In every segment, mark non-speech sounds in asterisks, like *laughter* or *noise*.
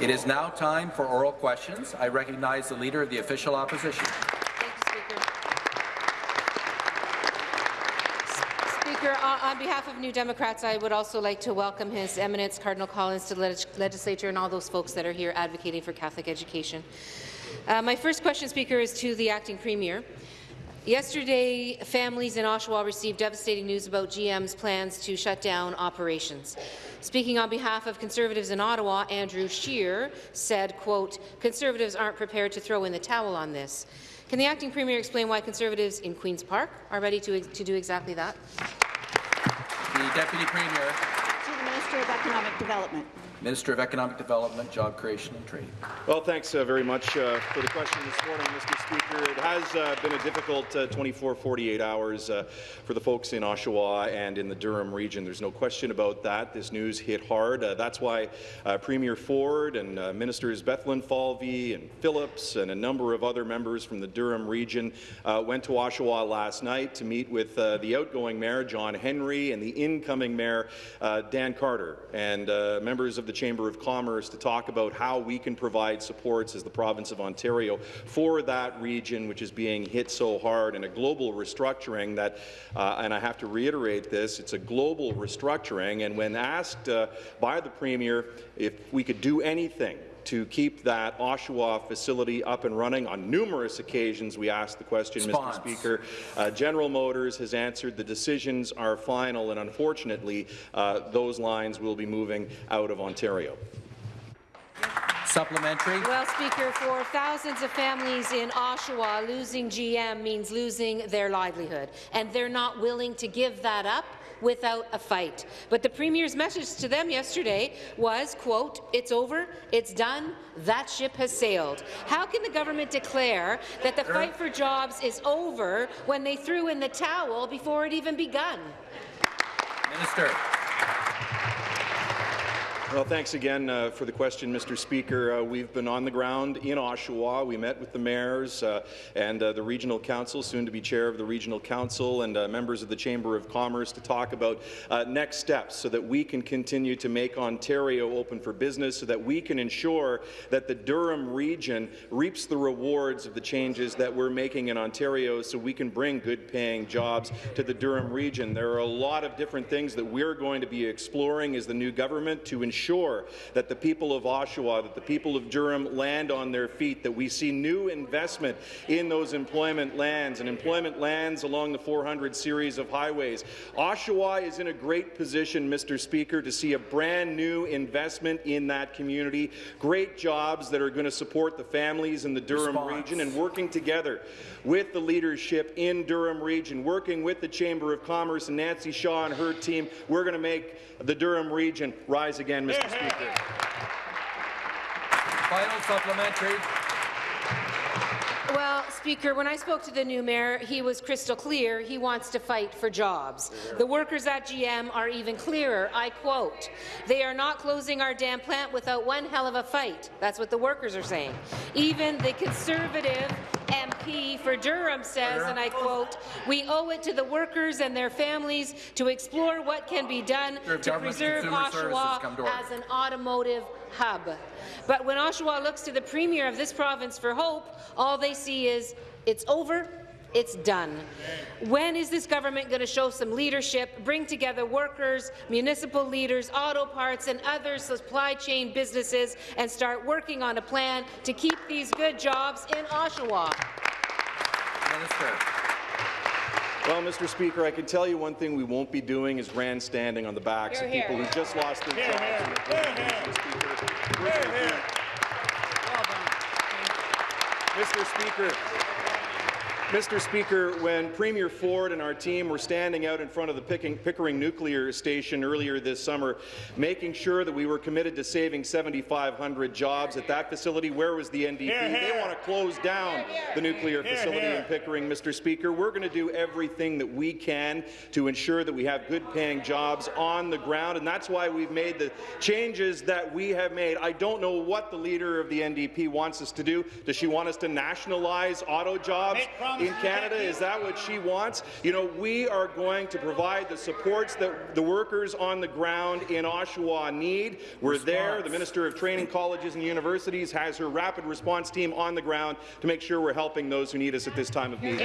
It is now time for oral questions. I recognize the Leader of the Official Opposition. Speaker, on behalf of New Democrats, I would also like to welcome His Eminence Cardinal Collins to the legislature and all those folks that are here advocating for Catholic education. Uh, my first question, Speaker, is to the acting premier. Yesterday, families in Oshawa received devastating news about GM's plans to shut down operations. Speaking on behalf of Conservatives in Ottawa, Andrew Scheer said, quote, Conservatives aren't prepared to throw in the towel on this. Can the acting premier explain why Conservatives in Queen's Park are ready to, to do exactly that? The Deputy Premier. To the Minister of Economic Development. Minister of Economic Development, Job Creation and Trade. Well, thanks uh, very much uh, for the question this morning, Mr. Speaker. It has uh, been a difficult uh, 24, 48 hours uh, for the folks in Oshawa and in the Durham region. There's no question about that. This news hit hard. Uh, that's why Premier Ford and Ministers Bethlenfalvy and Phillips and a number of other members from the Durham region went to Oshawa last night to meet with the outgoing Mayor, John Henry, and the incoming Mayor, Dan Carter, and members of the Chamber of Commerce to talk about how we can provide supports as the province of Ontario for that region which is being hit so hard and a global restructuring that, uh, and I have to reiterate this, it's a global restructuring and when asked uh, by the Premier if we could do anything to keep that Oshawa facility up and running. On numerous occasions, we asked the question, Spons. Mr. Speaker. Uh, General Motors has answered the decisions are final, and unfortunately, uh, those lines will be moving out of Ontario. Supplementary. Well, Speaker, for thousands of families in Oshawa, losing GM means losing their livelihood, and they're not willing to give that up without a fight. But the Premier's message to them yesterday was, quote, it's over, it's done, that ship has sailed. How can the government declare that the fight for jobs is over when they threw in the towel before it even begun? Minister. Well, thanks again uh, for the question, Mr. Speaker. Uh, we've been on the ground in Oshawa. We met with the mayors uh, and uh, the regional council, soon to be chair of the regional council, and uh, members of the Chamber of Commerce to talk about uh, next steps so that we can continue to make Ontario open for business, so that we can ensure that the Durham region reaps the rewards of the changes that we're making in Ontario, so we can bring good-paying jobs to the Durham region. There are a lot of different things that we're going to be exploring as the new government to ensure ensure that the people of Oshawa, that the people of Durham land on their feet, that we see new investment in those employment lands and employment lands along the 400 series of highways. Oshawa is in a great position, Mr. Speaker, to see a brand new investment in that community, great jobs that are going to support the families in the Durham Response. region, and working together with the leadership in Durham region, working with the Chamber of Commerce and Nancy Shaw and her team, we're going to make the Durham region rise again, Mr. Speaker. Final supplementary. Well, Speaker, when I spoke to the new mayor, he was crystal clear he wants to fight for jobs. The workers at GM are even clearer. I quote, they are not closing our damn plant without one hell of a fight. That's what the workers are saying. Even the Conservative MP for Durham says, and I quote, we owe it to the workers and their families to explore what can be done to preserve Oshawa as an automotive hub. But when Oshawa looks to the Premier of this province for hope, all they see is it's over, it's done. When is this government going to show some leadership, bring together workers, municipal leaders, auto parts and other supply chain businesses and start working on a plan to keep these good jobs in Oshawa? Minister. Well, Mr. Speaker, I can tell you one thing we won't be doing is grandstanding on the backs here, of people here. who just lost their here, jobs. Mr. Speaker, Mr. Speaker, when Premier Ford and our team were standing out in front of the Pickering Nuclear Station earlier this summer, making sure that we were committed to saving 7,500 jobs at that facility, where was the NDP? Here, here. They want to close down the nuclear facility in Pickering, Mr. Speaker. We're going to do everything that we can to ensure that we have good-paying jobs on the ground, and that's why we've made the changes that we have made. I don't know what the leader of the NDP wants us to do. Does she want us to nationalize auto jobs? In Canada? Is that what she wants? You know, we are going to provide the supports that the workers on the ground in Oshawa need. We're there. The Minister of Training Colleges and Universities has her rapid response team on the ground to make sure we're helping those who need us at this time of need.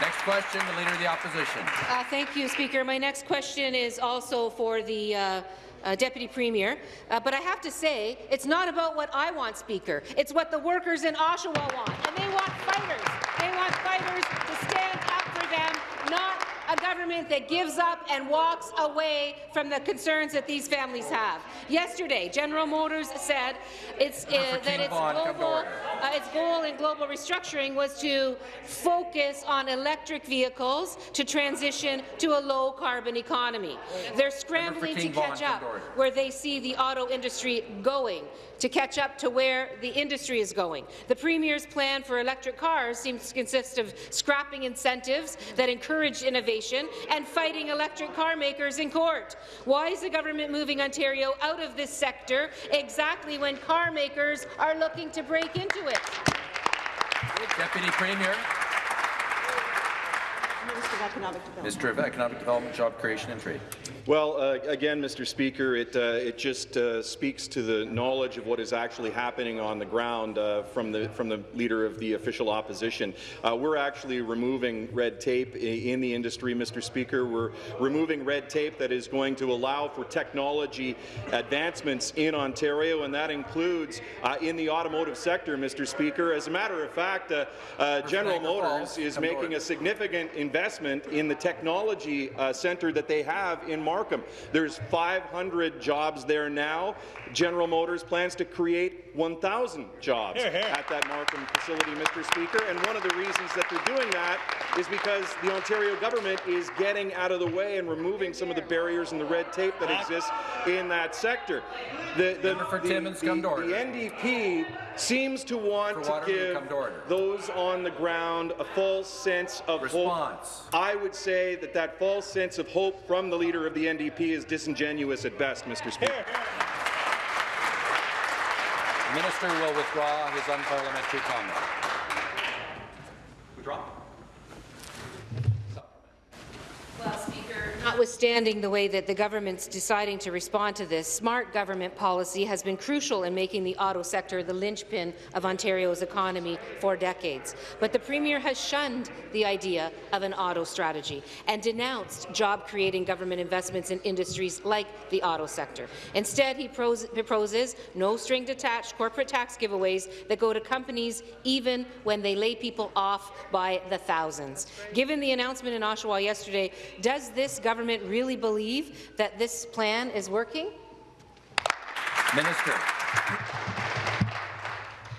Next question, the Leader of the Opposition. Uh, thank you, Speaker. My next question is also for the uh, uh, Deputy Premier, uh, but I have to say, it's not about what I want, Speaker. It's what the workers in Oshawa want, and they want fighters. They want fighters to stand up for them, not a government that gives up and walks away from the concerns that these families have. Yesterday, General Motors said it's, uh, that its Vaughan, come to global, uh, its goal in global restructuring was to focus on electric vehicles to transition to a low-carbon economy. They're scrambling to catch up where they see the auto industry going, to catch up to where the industry is going. The Premier's plan for electric cars seems to consist of scrapping incentives that encourage innovation and fighting electric car makers in court. Why is the government moving Ontario out of this sector exactly when car makers are looking to break into it? Deputy Premier, Economic Development. Minister of Economic Development, Job Creation and Trade. Well, uh, again, Mr. Speaker, it, uh, it just uh, speaks to the knowledge of what is actually happening on the ground uh, from, the, from the Leader of the official opposition. Uh, we're actually removing red tape in the industry, Mr. Speaker. We're removing red tape that is going to allow for technology advancements in Ontario, and that includes uh, in the automotive sector, Mr. Speaker. As a matter of fact, uh, uh, General Motors is making a significant investment in the technology uh, centre that they have in Markham. There's 500 jobs there now. General Motors plans to create 1,000 jobs at that Markham facility, Mr. Speaker. And one of the reasons that they're doing that is because the Ontario government is getting out of the way and removing some of the barriers and the red tape that exists in that sector. The, the, for the- Timmins, the- come to order. the NDP seems to want to give to those on the ground a false sense of Response. hope. I would say that that false sense of hope from the leader of the NDP is disingenuous at best, Mr. Speaker. The Minister will withdraw his unparliamentary comment. Withdraw. Well, Speaker, Notwithstanding the way that the government's deciding to respond to this, smart government policy has been crucial in making the auto sector the linchpin of Ontario's economy for decades. But the Premier has shunned the idea of an auto strategy and denounced job-creating government investments in industries like the auto sector. Instead, he proposes no string-detached corporate tax giveaways that go to companies even when they lay people off by the thousands. Given the announcement in Oshawa yesterday, does this government really believe that this plan is working? Minister.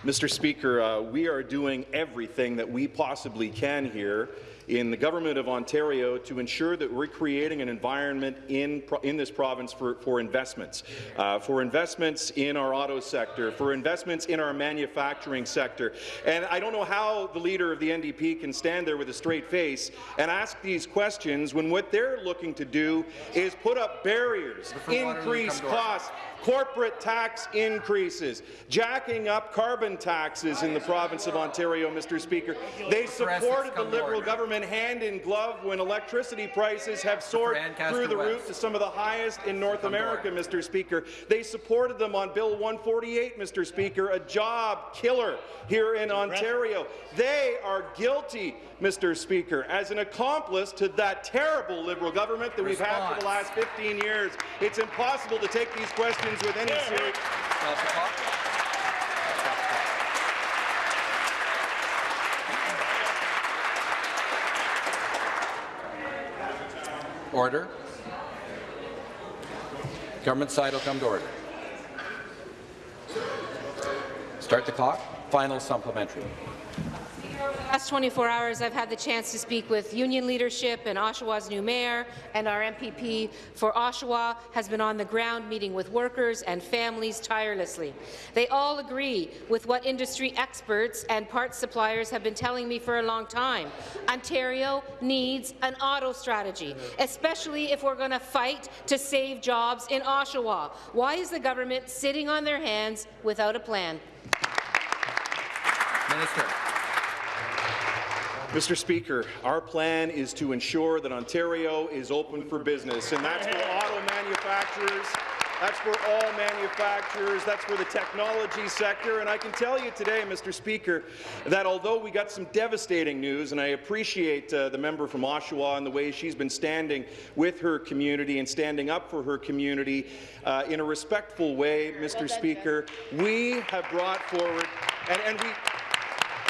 Mr. Speaker, uh, we are doing everything that we possibly can here in the Government of Ontario to ensure that we're creating an environment in, in this province for, for investments, uh, for investments in our auto sector, for investments in our manufacturing sector. And I don't know how the leader of the NDP can stand there with a straight face and ask these questions when what they're looking to do is put up barriers, increase come to order. costs, corporate tax increases, jacking up carbon taxes in the province of Ontario, Mr. Speaker. They supported the Liberal order. Government hand in glove when electricity prices have soared through the West. roof to some of the highest in North America. Mr. Speaker. They supported them on Bill 148, Mr. Speaker, a job killer here in Ontario. They are guilty, Mr. Speaker, as an accomplice to that terrible Liberal government that we've had for the last 15 years. It's impossible to take these questions with any serious. Stop the clock. Order. Government side will come to order. Start the clock. Final supplementary. Last 24 hours, I've had the chance to speak with union leadership and Oshawa's new mayor, and our MPP for Oshawa has been on the ground meeting with workers and families tirelessly. They all agree with what industry experts and parts suppliers have been telling me for a long time. Ontario needs an auto strategy, especially if we're going to fight to save jobs in Oshawa. Why is the government sitting on their hands without a plan? Minister. Mr. Speaker, our plan is to ensure that Ontario is open for business, and that's for auto manufacturers, that's for all manufacturers, that's for the technology sector, and I can tell you today, Mr. Speaker, that although we got some devastating news, and I appreciate uh, the member from Oshawa and the way she's been standing with her community and standing up for her community uh, in a respectful way, Mr. Speaker, we have brought forward, and, and we,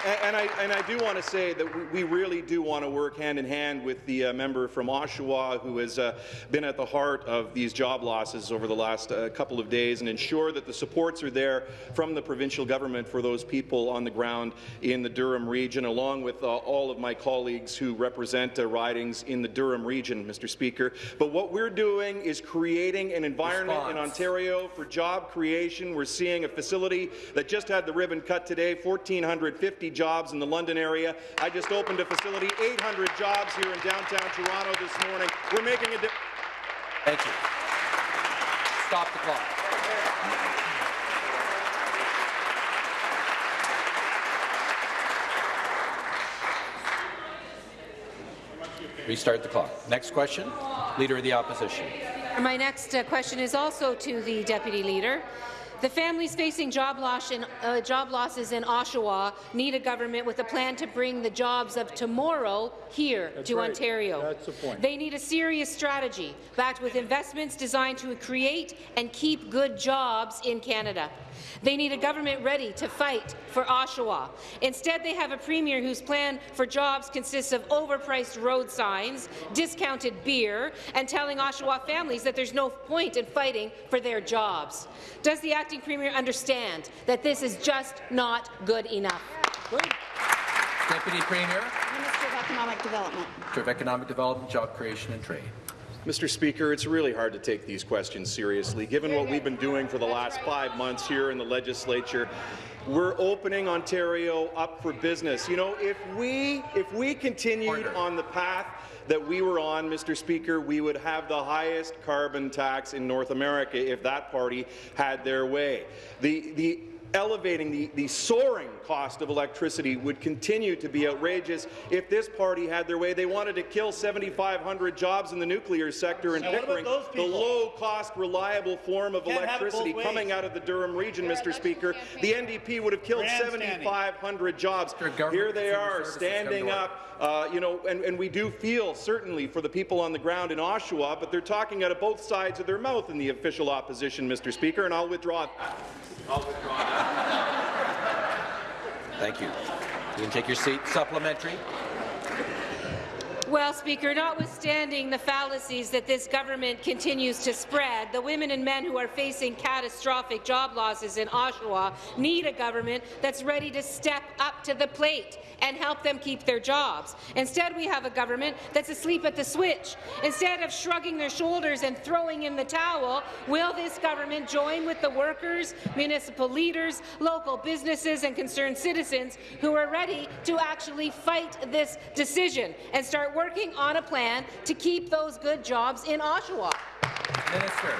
and, and I, and I do want to say that we, we really do want to work hand in hand with the uh, member from Oshawa who has uh, been at the heart of these job losses over the last uh, couple of days and ensure that the supports are there from the provincial government for those people on the ground in the Durham region, along with uh, all of my colleagues who represent uh, ridings in the Durham region, Mr. Speaker. But what we're doing is creating an environment in Ontario for job creation. We're seeing a facility that just had the ribbon cut today, 1,450 jobs in the London area. I just opened a facility, 800 jobs here in downtown Toronto this morning. We're making a difference. Thank you. Stop the clock. Restart the clock. Next question, Leader of the Opposition. My next uh, question is also to the Deputy Leader. The families facing job, loss in, uh, job losses in Oshawa need a government with a plan to bring the jobs of tomorrow here to right. Ontario. That's the point. They need a serious strategy backed with investments designed to create and keep good jobs in Canada. They need a government ready to fight for Oshawa. Instead, they have a premier whose plan for jobs consists of overpriced road signs, discounted beer, and telling Oshawa families that there's no point in fighting for their jobs. Does the acting premier understand that this is just not good enough? Deputy Premier, Minister of Economic Development. Minister of Economic Development, Job Creation and Trade. Mr. Speaker, it's really hard to take these questions seriously, given what we've been doing for the last five months here in the legislature. We're opening Ontario up for business. You know, if we if we continued Order. on the path that we were on, Mr. Speaker, we would have the highest carbon tax in North America if that party had their way. The the elevating the, the soaring cost of electricity would continue to be outrageous if this party had their way. They wanted to kill 7,500 jobs in the nuclear sector in Now, Pickering, the low-cost, reliable form of Can't have it both electricity coming out of the Durham region, Mr. Speaker. The NDP would have killed 7,500 jobs. Here they are, Services, come to standing up uh, you know, and, and we do feel certainly for the people on the ground in Oshawa, but they're talking out of both sides of their mouth in the official opposition, Mr. Speaker, and I'll withdraw. Thank you. You can take your seat. Supplementary. Well, Speaker, notwithstanding the fallacies that this government continues to spread, the women and men who are facing catastrophic job losses in Oshawa need a government that's ready to step up to the plate and help them keep their jobs. Instead, we have a government that's asleep at the switch. Instead of shrugging their shoulders and throwing in the towel, will this government join with the workers, municipal leaders, local businesses and concerned citizens who are ready to actually fight this decision and start working on a plan to keep those good jobs in Oshawa? Minister.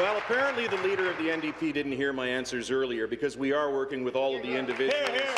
Well, apparently the leader of the NDP didn't hear my answers earlier because we are working with all of the individuals Hear, hear.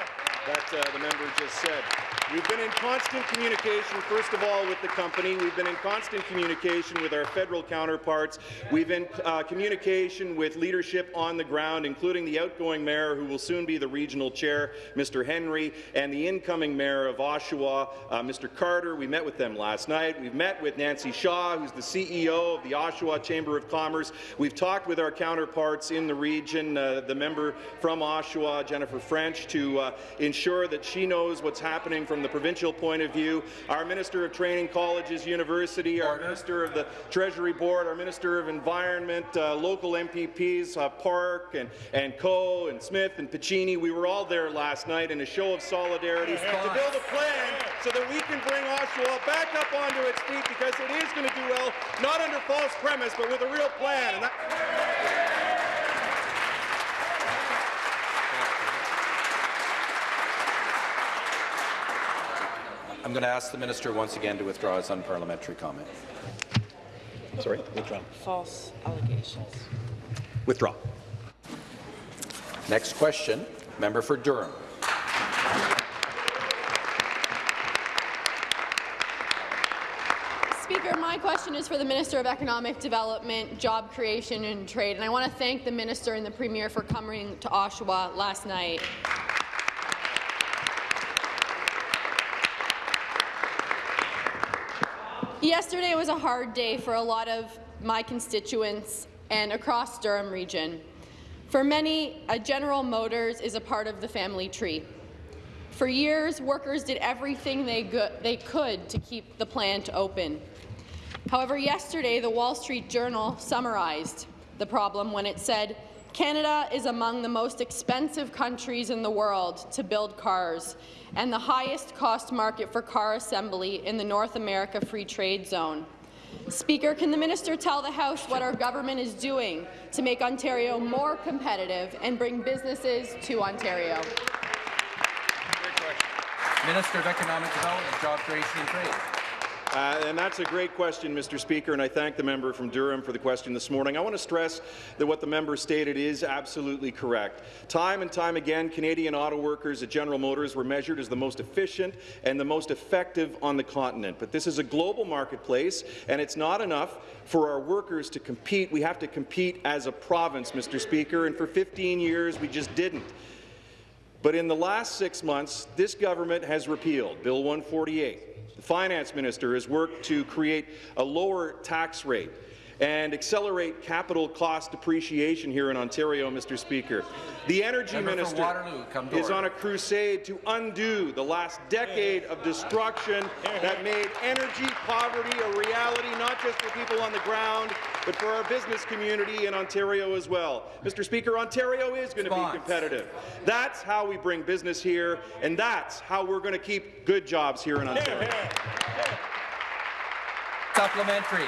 that uh, the member just said. We've been in constant communication, first of all, with the company. We've been in constant communication with our federal counterparts. We've been uh, communication with leadership on the ground, including the outgoing mayor, who will soon be the regional chair, Mr. Henry, and the incoming mayor of Oshawa, uh, Mr. Carter. We met with them last night. We've met with Nancy Shaw, who's the CEO of the Oshawa Chamber of Commerce. We've talked with our counterparts in the region, uh, the member from Oshawa, Jennifer French, to uh, ensure that she knows what's happening from the provincial point of view. Our Minister of Training Colleges University, our Order. Minister of the Treasury Board, our Minister of Environment, uh, local MPPs, uh, Park and, and Coe and Smith and Piccini, we were all there last night in a show of solidarity to build a plan so that we can bring Oshawa back up onto its feet because it is going to do well, not under false premise, but with a real plan. I'm going to ask the minister once again to withdraw his unparliamentary comment. Sorry, withdraw. false allegations. Withdraw. Next question, Member for Durham. Speaker, my question is for the Minister of Economic Development, Job Creation and Trade, and I want to thank the Minister and the Premier for coming to Oshawa last night. Yesterday was a hard day for a lot of my constituents and across Durham region. For many, a General Motors is a part of the family tree. For years, workers did everything they, they could to keep the plant open. However, yesterday, the Wall Street Journal summarized the problem when it said, Canada is among the most expensive countries in the world to build cars and the highest cost market for car assembly in the North America Free Trade Zone. Speaker, can the minister tell the House what our government is doing to make Ontario more competitive and bring businesses to Ontario? Minister of Economic Development, Job Creation and Trade. Uh, and that's a great question, Mr. Speaker, and I thank the member from Durham for the question this morning. I want to stress that what the member stated is absolutely correct. Time and time again, Canadian auto workers at General Motors were measured as the most efficient and the most effective on the continent. But this is a global marketplace, and it's not enough for our workers to compete. We have to compete as a province, Mr. Speaker, and for 15 years we just didn't. But in the last six months, this government has repealed Bill 148, the finance minister has worked to create a lower tax rate and accelerate capital cost depreciation here in Ontario, Mr. Speaker. The Energy Member Minister Waterloo, is on a crusade to undo the last decade of destruction that made energy poverty a reality, not just for people on the ground, but for our business community in Ontario as well. Mr. Speaker, Ontario is going to be competitive. That's how we bring business here, and that's how we're going to keep good jobs here in Ontario. Supplementary.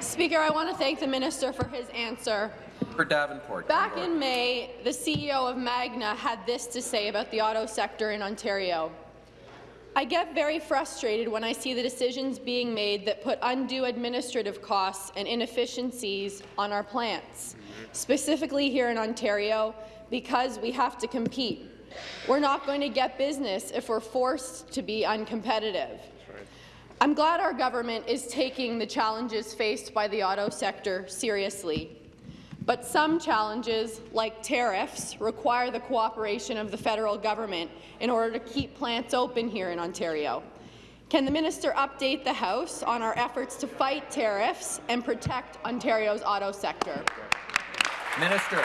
Speaker, I want to thank the minister for his answer. For Davenport. Back in May, the CEO of Magna had this to say about the auto sector in Ontario. I get very frustrated when I see the decisions being made that put undue administrative costs and inefficiencies on our plants, specifically here in Ontario, because we have to compete. We're not going to get business if we're forced to be uncompetitive. I'm glad our government is taking the challenges faced by the auto sector seriously. But some challenges, like tariffs, require the cooperation of the federal government in order to keep plants open here in Ontario. Can the minister update the House on our efforts to fight tariffs and protect Ontario's auto sector? Minister.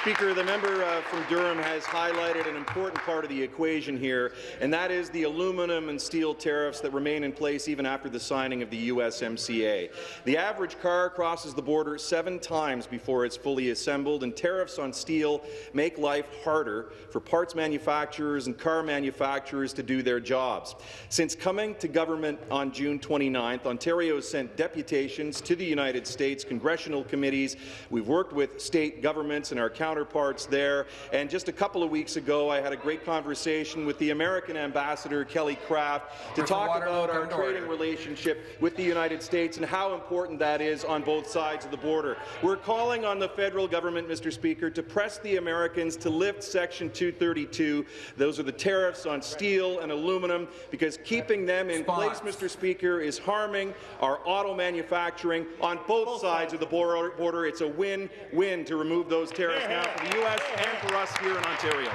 Speaker, the member uh, from Durham has highlighted an important part of the equation here, and that is the aluminum and steel tariffs that remain in place even after the signing of the USMCA. The average car crosses the border seven times before it's fully assembled, and tariffs on steel make life harder for parts manufacturers and car manufacturers to do their jobs. Since coming to government on June 29th, Ontario has sent deputations to the United States congressional committees. We've worked with state governments and our counterparts there. And just a couple of weeks ago, I had a great conversation with the American ambassador, Kelly Craft, to talk about our trading relationship with the United States and how important that is on both sides of the border. We're calling on the federal government, Mr. Speaker, to press the Americans to lift Section 232. Those are the tariffs on steel and aluminum, because keeping them in place, Mr. Speaker, is harming our auto manufacturing on both sides of the border. It's a win-win to remove those tariffs now for the U.S. and for us here in Ontario.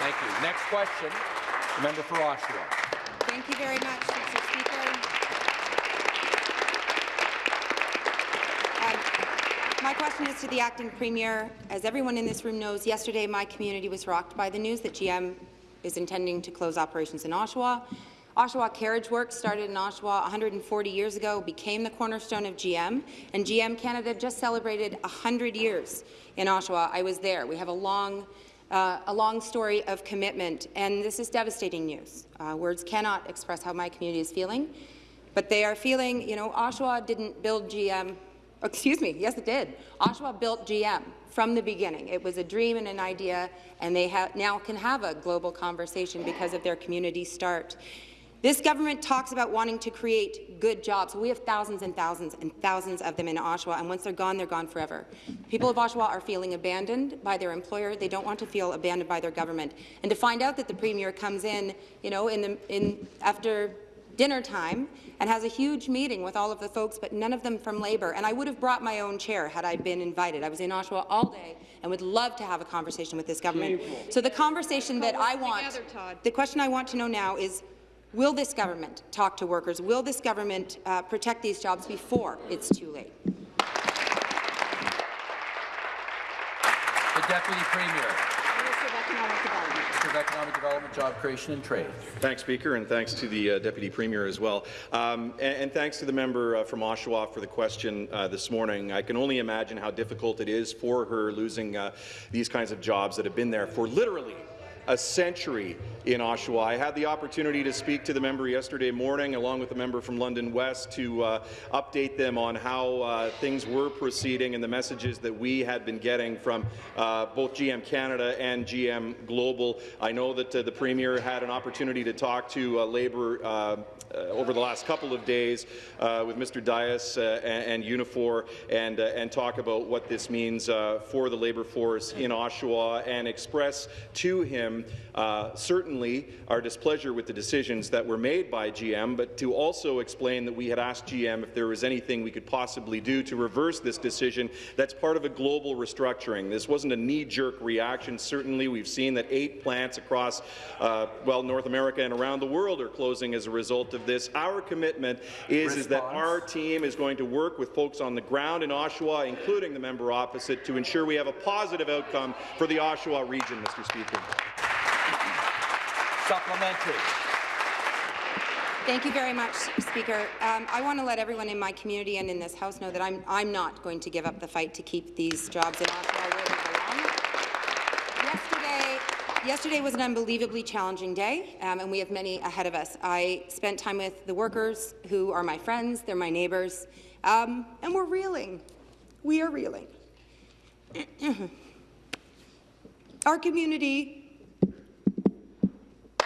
Thank you. Next question, the member for Oshawa. Thank you very much, Mr. Speaker. Um, my question is to the acting premier. As everyone in this room knows, yesterday my community was rocked by the news that GM is intending to close operations in Oshawa. Oshawa Carriage Works started in Oshawa 140 years ago, became the cornerstone of GM, and GM Canada just celebrated 100 years in Oshawa. I was there. We have a long, uh, a long story of commitment, and this is devastating news. Uh, words cannot express how my community is feeling, but they are feeling, you know, Oshawa didn't build GM excuse me, yes it did. Oshawa built GM from the beginning. It was a dream and an idea, and they now can have a global conversation because of their community start. This government talks about wanting to create good jobs. We have thousands and thousands and thousands of them in Oshawa, and once they're gone, they're gone forever. People of Oshawa are feeling abandoned by their employer. They don't want to feel abandoned by their government. And to find out that the Premier comes in, you know, in the, in, after dinner time and has a huge meeting with all of the folks, but none of them from Labour. And I would have brought my own chair had I been invited. I was in Oshawa all day and would love to have a conversation with this government. So the conversation that I want, the question I want to know now is, will this government talk to workers? Will this government uh, protect these jobs before it's too late? The Deputy Premier. Minister of Economic Development. Of Economic Development, Job Creation and Trade. Thanks, Speaker, and thanks to the uh, Deputy Premier as well. Um, and, and, thanks to the member uh, from Oshawa for the question uh, this morning. I can only imagine how difficult it is for her losing uh, these kinds of jobs that have been there for literally a century in Oshawa. I had the opportunity to speak to the member yesterday morning, along with the member from London West, to uh, update them on how uh, things were proceeding and the messages that we had been getting from uh, both GM Canada and GM Global. I know that uh, the Premier had an opportunity to talk to uh, Labour uh, over the last couple of days with Mr. Dias and, and, Unifor and, and talk about what this means for the labour force in Oshawa and express to him certain certainly our displeasure with the decisions that were made by GM, but to also explain that we had asked GM if there was anything we could possibly do to reverse this decision that's part of a global restructuring. This wasn't a knee-jerk reaction. Certainly, we've seen that eight plants across, uh, well, North America and around the world are closing as a result of this. Our commitment is, is that our team is going to work with folks on the ground in Oshawa, including the member opposite, to ensure we have a positive outcome for the Oshawa region, Mr. Speaker. Supplementary. Thank you very much, Speaker. Um, I want to let everyone in my community and in this House know that I'm, I'm not going to give up the fight to keep these jobs in Oshawa where they belong. Yesterday, yesterday was an unbelievably challenging day, um, and we have many ahead of us. I spent time with the workers who are my friends, they're my neighbours, um, and we're reeling. We are reeling. *clears throat* Our community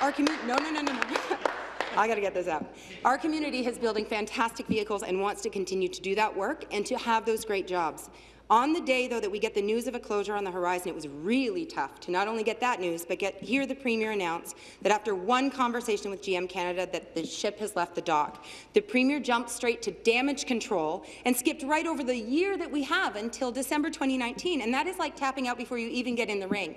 our community, no, no, no, no, no. *laughs* I got to get this out. Our community is building fantastic vehicles and wants to continue to do that work and to have those great jobs. On the day, though, that we get the news of a closure on the horizon, it was really tough to not only get that news, but get hear the Premier announce that after one conversation with GM Canada that the ship has left the dock. The Premier jumped straight to damage control and skipped right over the year that we have until December 2019, and that is like tapping out before you even get in the ring.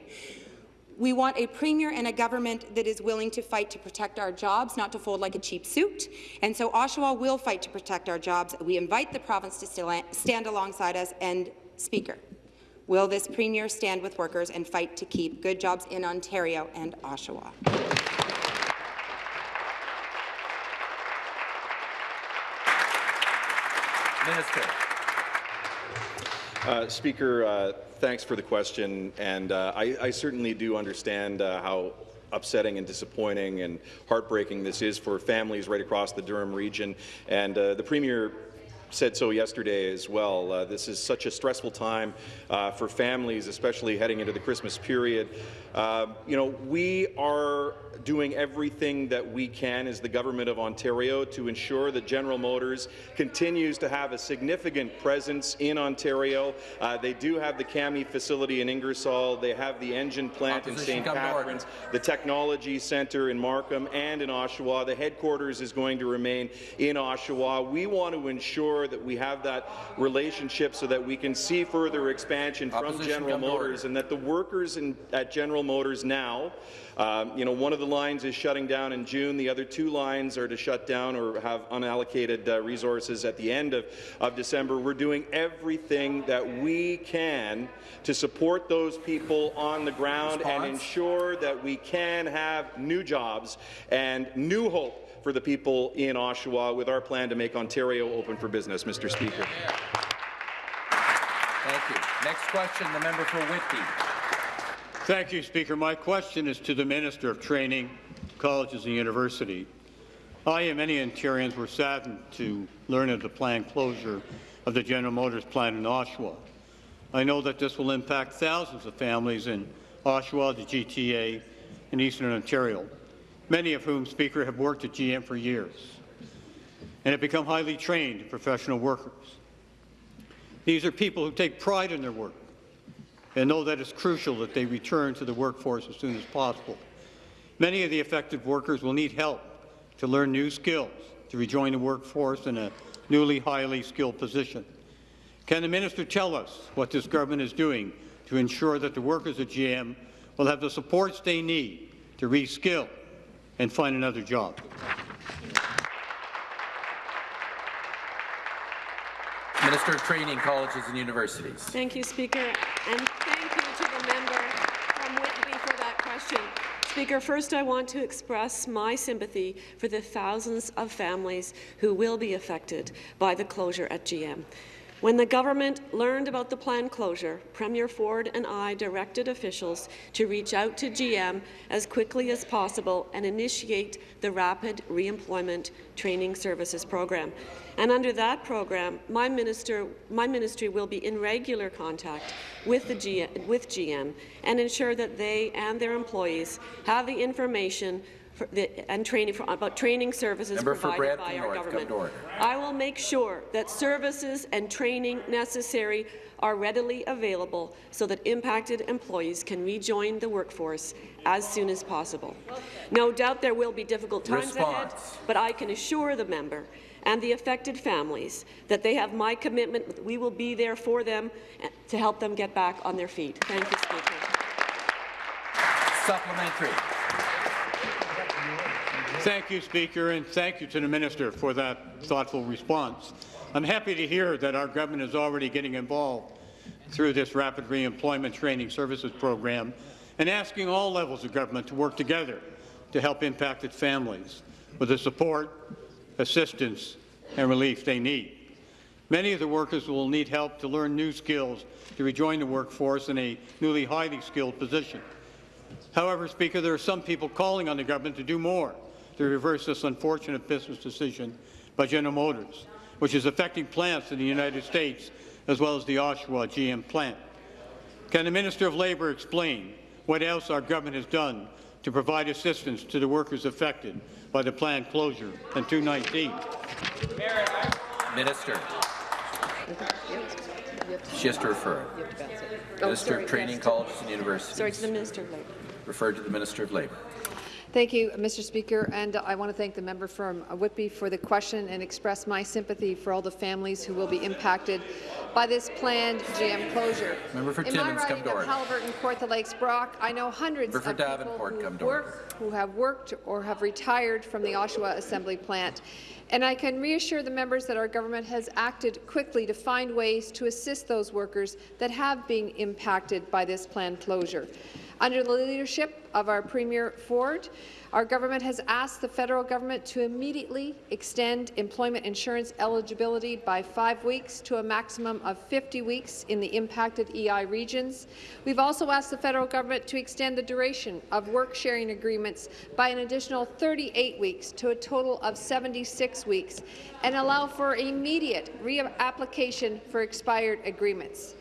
We want a premier and a government that is willing to fight to protect our jobs, not to fold like a cheap suit. And so Oshawa will fight to protect our jobs. We invite the province to stand alongside us. And, Speaker, will this premier stand with workers and fight to keep good jobs in Ontario and Oshawa? Minister. Uh, Speaker, uh, thanks for the question, and uh, I, I, certainly do understand uh, how upsetting and disappointing and heartbreaking this is for families right across the Durham region. And uh, the Premier said so yesterday as well. Uh, this is such a stressful time uh, for families, especially heading into the Christmas period. Uh, you know, we are doing everything that we can as the Government of Ontario to ensure that General Motors continues to have a significant presence in Ontario. Uh, they do have the CAMI facility in Ingersoll. They have the engine plant Opposition in St. Catharines, the Technology Centre in Markham and in Oshawa. The headquarters is going to remain in Oshawa. We want to ensure that we have that relationship so that we can see further expansion Opposition from General Motors and that the workers in, at General Motors now um, you know, one of the lines is shutting down in June. The other two lines are to shut down or have unallocated uh, resources at the end of, of December. We're doing everything that we can to support those people on the ground Response? and ensure that we can have new jobs and new hope for the people in Oshawa with our plan to make Ontario open for business, Mr. Speaker. Thank you. Next question, the member for Whitby. Thank you, Speaker. My question is to the Minister of Training, Colleges and University. I and many Ontarians were saddened to learn of the planned closure of the General Motors plant in Oshawa. I know that this will impact thousands of families in Oshawa, the GTA, and Eastern Ontario. Many of whom, Speaker, have worked at GM for years and have become highly trained professional workers. These are people who take pride in their work and know that it's crucial that they return to the workforce as soon as possible. Many of the affected workers will need help to learn new skills to rejoin the workforce in a newly highly skilled position. Can the minister tell us what this government is doing to ensure that the workers at GM will have the supports they need to reskill and find another job? Minister of Training, Colleges and Universities. Thank you, Speaker, and thank you to the member from Whitby for that question. Speaker, first I want to express my sympathy for the thousands of families who will be affected by the closure at GM. When the government learned about the planned closure, Premier Ford and I directed officials to reach out to GM as quickly as possible and initiate the Rapid Reemployment Training Services Program. And under that program, my, minister, my ministry will be in regular contact with, the G, with GM and ensure that they and their employees have the information for the, and training for, about training services Member provided by our North, government. I will make sure that services and training necessary are readily available so that impacted employees can rejoin the workforce as soon as possible. No doubt there will be difficult times ahead, but I can assure the member and the affected families that they have my commitment that we will be there for them to help them get back on their feet. Thank you, Speaker. Supplementary. Thank you, Speaker, and thank you to the Minister for that thoughtful response. I'm happy to hear that our government is already getting involved through this Rapid Reemployment Training Services Program and asking all levels of government to work together to help impacted families with the support, assistance and relief they need. Many of the workers will need help to learn new skills to rejoin the workforce in a newly highly skilled position. However, Speaker, there are some people calling on the government to do more to reverse this unfortunate business decision by General Motors, which is affecting plants in the United States as well as the Oshawa GM plant. Can the Minister of Labour explain what else our government has done to provide assistance to the workers affected by the planned closure in 219? Minister. She has to refer. Oh, Minister of Training, Colleges and Universities. Sorry to the Minister of Labour. Referred to the Minister of Labour. Thank you, Mr. Speaker, and I want to thank the member from Whitby for the question and express my sympathy for all the families who will be impacted by this planned GM closure. Member for In Timmins, my come riding to of. Haliburton, Kawartha Lakes, Brock, I know hundreds Member of people who come work, who have worked or have retired from the Oshawa Assembly Plant. And I can reassure the members that our government has acted quickly to find ways to assist those workers that have been impacted by this planned closure. Under the leadership of our Premier Ford, our government has asked the federal government to immediately extend employment insurance eligibility by five weeks to a maximum of 50 weeks in the impacted EI regions. We've also asked the federal government to extend the duration of work-sharing agreements by an additional 38 weeks to a total of 76 weeks and allow for immediate reapplication for expired agreements.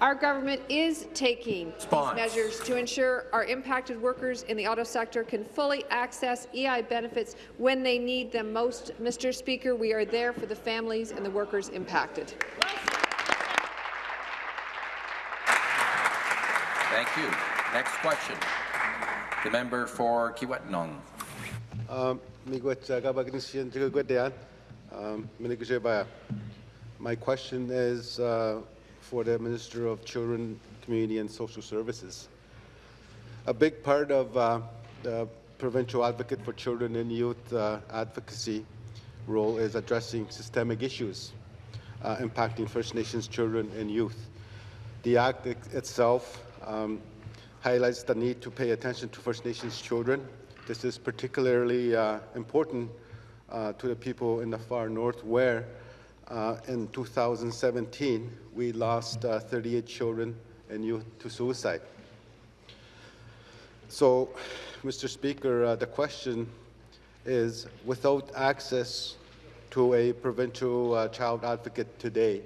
Our government is taking Response. these measures to ensure our impacted workers in the auto sector can fully access EI benefits when they need them most. Mr. Speaker, we are there for the families and the workers impacted. Thank you. Next question. The member for Kiiwetinoong. Um, miigwech kabagnisyan chigagwedayan. Um. My question is uh, for the Minister of Children, Community and Social Services. A big part of uh, the provincial advocate for children and youth uh, advocacy role is addressing systemic issues uh, impacting First Nations children and youth. The Act itself um, highlights the need to pay attention to First Nations children. This is particularly uh, important uh, to the people in the far north where uh, in 2017 we lost uh, 38 children and youth to suicide. So, Mr. Speaker, uh, the question is, without access to a provincial uh, child advocate today,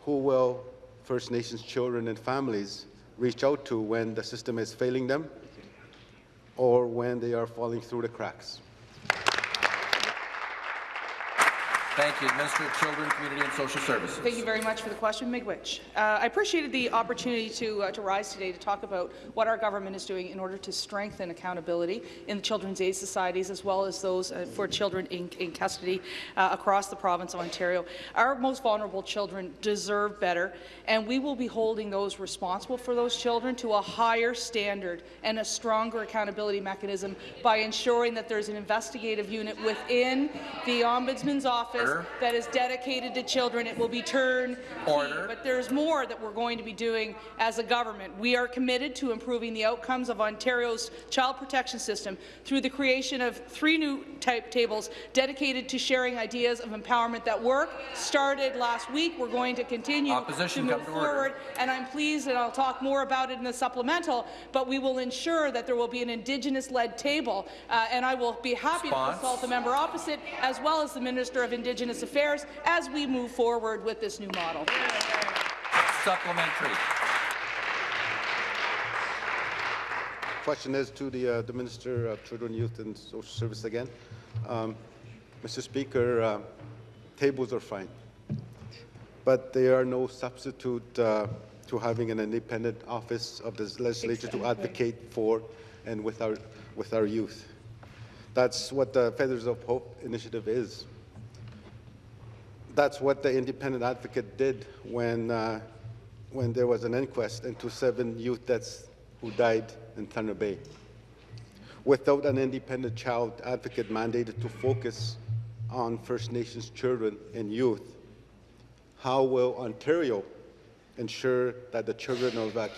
who will First Nations children and families reach out to when the system is failing them? or when they are falling through the cracks? Thank you. Minister of Children, Community and Social Services. Thank you very much for the question, Miigwech. Uh, I appreciated the opportunity to, uh, to rise today to talk about what our government is doing in order to strengthen accountability in the children's aid societies as well as those uh, for children in, in custody uh, across the province of Ontario. Our most vulnerable children deserve better, and we will be holding those responsible for those children to a higher standard and a stronger accountability mechanism by ensuring that there's an investigative unit within the Ombudsman's office Order. that is dedicated to children. It will be turned Order. But there's more that we're going to be doing as a government. We are committed to improving the outcomes of Ontario's child protection system through the creation of three new type tables dedicated to sharing ideas of empowerment that work. Started last week. We're going to continue Opposition, to move to order. forward. And I'm pleased, and I'll talk more about it in the supplemental, but we will ensure that there will be an Indigenous-led table, uh, and I will be happy Response. to consult the member opposite, as well as the Minister of Indigenous Affairs, as we move forward with this new model. Supplementary. Question is to the, uh, the Minister of Children, Youth and Social Service again. Um, Mr. Speaker, uh, tables are fine, but they are no substitute uh, to having an independent office of the legislature to advocate for and with our, with our youth. That's what the Feathers of Hope initiative is. That's what the independent advocate did when, uh, when there was an inquest into seven youth deaths who died in Thunder Bay. Without an independent child advocate mandated to focus on First Nations children and youth, how will Ontario ensure that the children of uh,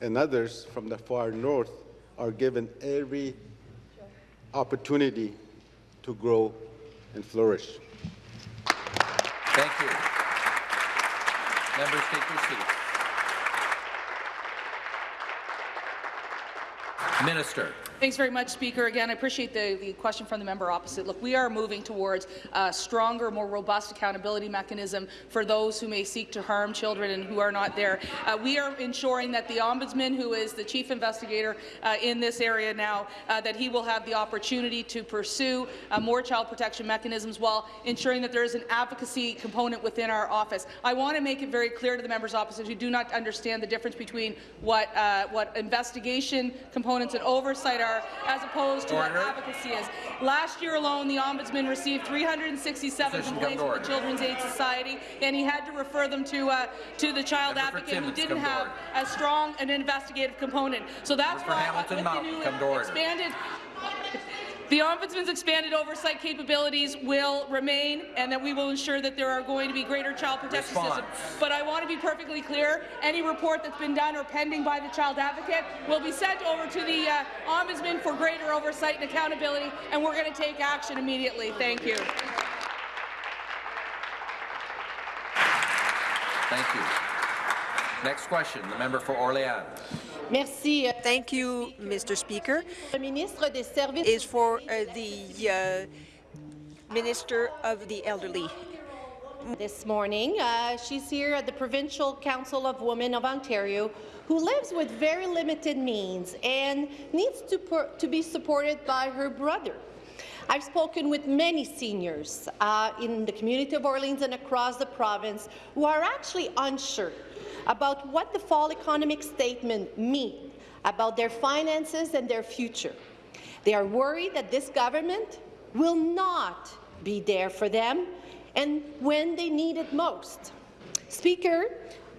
and others from the far north are given every opportunity to grow and flourish? Thank you. Members, take your seats. Minister. Thanks very much, Speaker. Again, I appreciate the, the question from the member opposite. Look, we are moving towards a stronger, more robust accountability mechanism for those who may seek to harm children and who are not there. Uh, we are ensuring that the Ombudsman, who is the chief investigator uh, in this area now, uh, that he will have the opportunity to pursue uh, more child protection mechanisms while ensuring that there is an advocacy component within our office. I want to make it very clear to the members opposite who do not understand the difference between what, uh, what investigation components and oversight are as opposed to Order. what advocacy is. Last year alone, the Ombudsman received 367 Position, complaints from the. Children's Aid Society, and he had to refer them to, uh, to the child Member advocate who didn't have as strong an investigative component. So that's Member why Hamilton with the new come to order. expanded the Ombudsman's expanded oversight capabilities will remain and that we will ensure that there are going to be greater child protection Response. systems. But I want to be perfectly clear, any report that's been done or pending by the child advocate will be sent over to the uh, Ombudsman for greater oversight and accountability, and we're going to take action immediately. Thank you. Thank you. Next question, the member for Orléans. Merci. Thank you, Mr. Speaker. Le ministre des Services Is for uh, the uh, Minister of the Elderly. this morning. Uh, she's here at the Provincial Council of Women of Ontario, who lives with very limited means and needs to, to be supported by her brother. I've spoken with many seniors uh, in the community of Orleans and across the province who are actually unsure about what the fall economic statement means about their finances and their future. They are worried that this government will not be there for them and when they need it most. Speaker,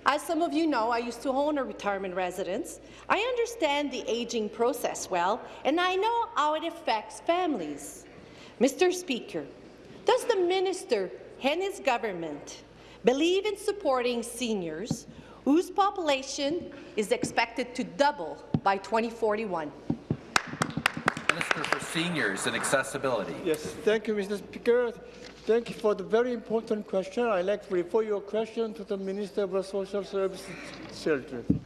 as some of you know, I used to own a retirement residence. I understand the aging process well, and I know how it affects families. Mr. Speaker, does the minister and his government believe in supporting seniors whose population is expected to double by 2041? Minister for Seniors and Accessibility. Yes, thank you, Mr. Speaker. Thank you for the very important question. I'd like to refer your question to the Minister of Social Services Children.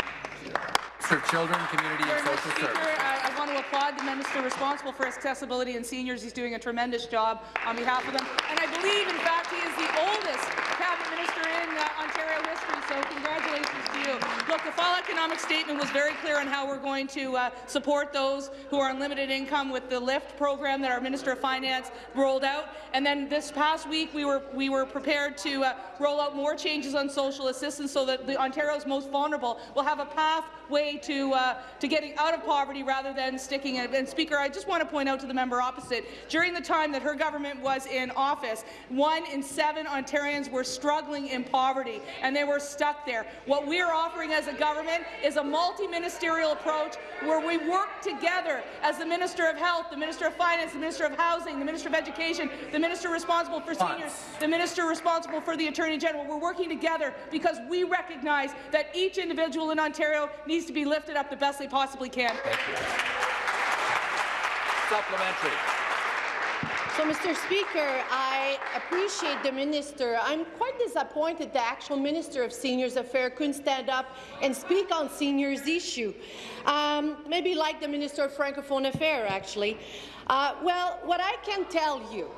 Of Children, Community and Social Speaker. Services. I, I want to applaud the minister responsible for accessibility and seniors. He's doing a tremendous job on behalf of them. And I believe, in fact, he is the oldest cabinet minister in uh, Ontario history. so congratulations you. Look, the fall economic statement was very clear on how we're going to uh, support those who are on limited income with the LIFT program that our Minister of Finance rolled out. And then this past week, we were we were prepared to uh, roll out more changes on social assistance so that the Ontario's most vulnerable will have a pathway to uh, to getting out of poverty rather than sticking in it. And Speaker, I just want to point out to the member opposite, during the time that her government was in office, one in seven Ontarians were struggling in poverty, and they were stuck there. What we are offering as a government is a multi-ministerial approach where we work together as the Minister of Health, the Minister of Finance, the Minister of Housing, the Minister of Education, the Minister responsible for seniors, the Minister responsible for the Attorney General. We're working together because we recognize that each individual in Ontario needs to be lifted up the best they possibly can. Supplementary. So, Mr. Speaker, I appreciate the minister. I'm quite disappointed the actual Minister of Seniors Affairs couldn't stand up and speak on seniors' issue. Um, maybe like the Minister of Francophone Affairs, actually. Uh, well, what I can tell you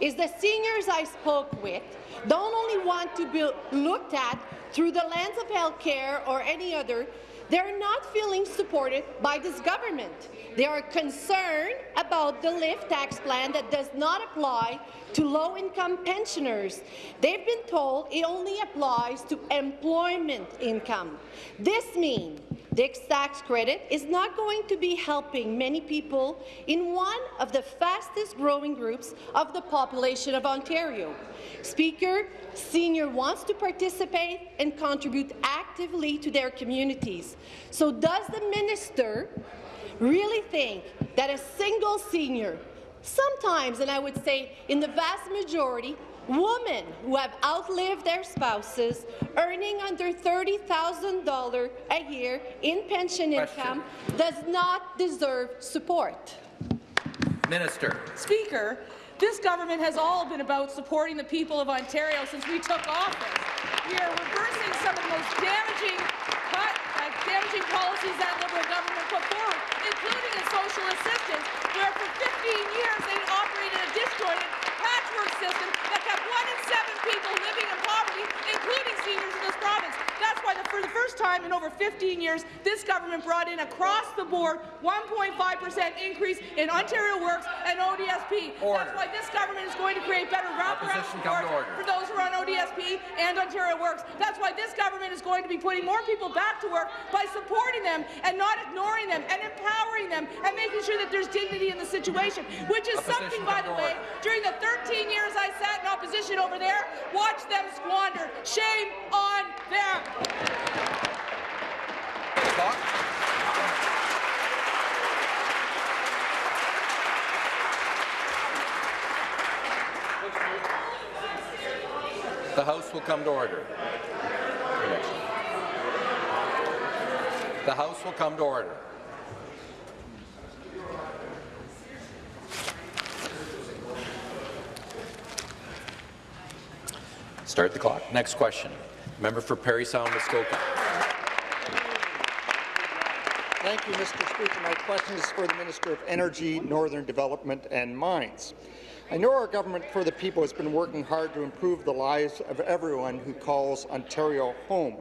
is the seniors I spoke with don't only want to be looked at through the lens of health care or any other, they're not feeling supported by this government. They are concerned about the LIFT tax plan that does not apply to low-income pensioners. They've been told it only applies to employment income. This means this tax credit is not going to be helping many people in one of the fastest-growing groups of the population of Ontario. Speaker, Senior wants to participate and contribute actively to their communities. So does the minister really think that a single senior, sometimes, and I would say in the vast majority, women who have outlived their spouses, earning under $30,000 a year in pension Question. income, does not deserve support? Minister. Speaker, this government has all been about supporting the people of Ontario since we took office. We are reversing some of the most damaging, cut, uh, damaging policies that Liberal government put forward, including in social assistance, where for 15 years they operated a disjointed patchwork system that kept one in seven people living in poverty, including seniors in this province. That's why, the, for the first time in over 15 years, this government brought in across the board 1.5 percent increase in Ontario Works and ODSP. Order. That's why this government is going to create better wraparound Opposition come to support for those who are on ODSP and Ontario Works. That's why this government is going to be putting more people back to work by supporting them and not ignoring them and empowering them and making sure that there's dignity in the situation, which is Opposition something, by the to way, during the 13 years I sat in opposition over there, watch them squander. Shame on them. Clock. The House will come to order. The House will come to order. Start the clock. Next question. Member for Parry Sound, Muskoka. Thank you, Mr. Speaker. My question is for the Minister of Energy, Northern Development and Mines. I know our government for the people has been working hard to improve the lives of everyone who calls Ontario home.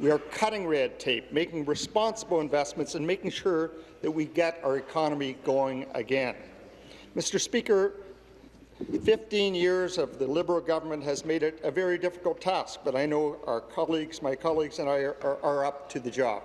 We are cutting red tape, making responsible investments, and making sure that we get our economy going again. Mr. Speaker, 15 years of the Liberal government has made it a very difficult task, but I know our colleagues, my colleagues and I are, are, are up to the job.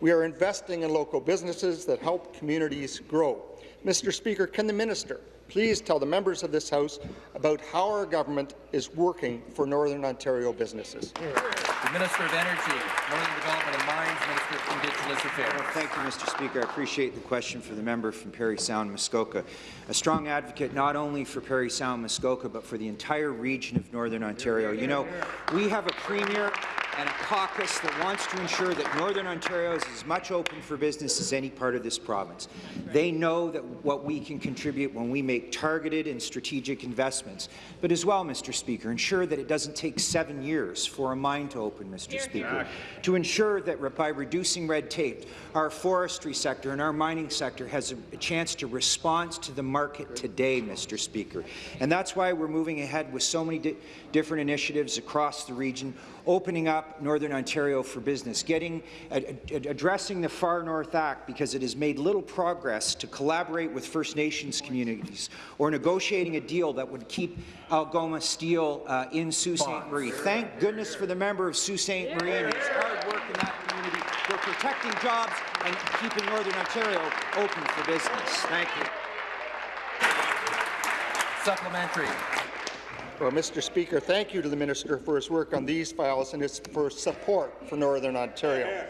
We are investing in local businesses that help communities grow. Mr. Speaker, can the minister please tell the members of this House about how our government is working for Northern Ontario businesses? The Minister of Energy, Northern Development and Mines, Minister of Indigenous Affairs. Thank you, Mr. Speaker. I appreciate the question for the member from Parry Sound, Muskoka. A strong advocate not only for Parry Sound, Muskoka, but for the entire region of Northern Ontario. You know, we have a premier and a caucus that wants to ensure that Northern Ontario is as much open for business as any part of this province. They know that what we can contribute when we make targeted and strategic investments, but as well, Mr. Speaker, ensure that it doesn't take seven years for a mine to open, Mr. Speaker, to ensure that by reducing red tape, our forestry sector and our mining sector has a, a chance to respond to the market today, Mr. Speaker. And that's why we're moving ahead with so many di different initiatives across the region, opening up Northern Ontario for business, getting ad ad addressing the Far North Act because it has made little progress to collaborate with First Nations communities, or negotiating a deal that would keep Algoma Steel uh, in Sault Ste. Marie. Thank goodness for the member of Sault Ste. Marie and his hard work in that community. We're protecting jobs and keeping Northern Ontario open for business. Thank you. Supplementary. Well, Mr. Speaker, thank you to the minister for his work on these files and his for support for Northern Ontario.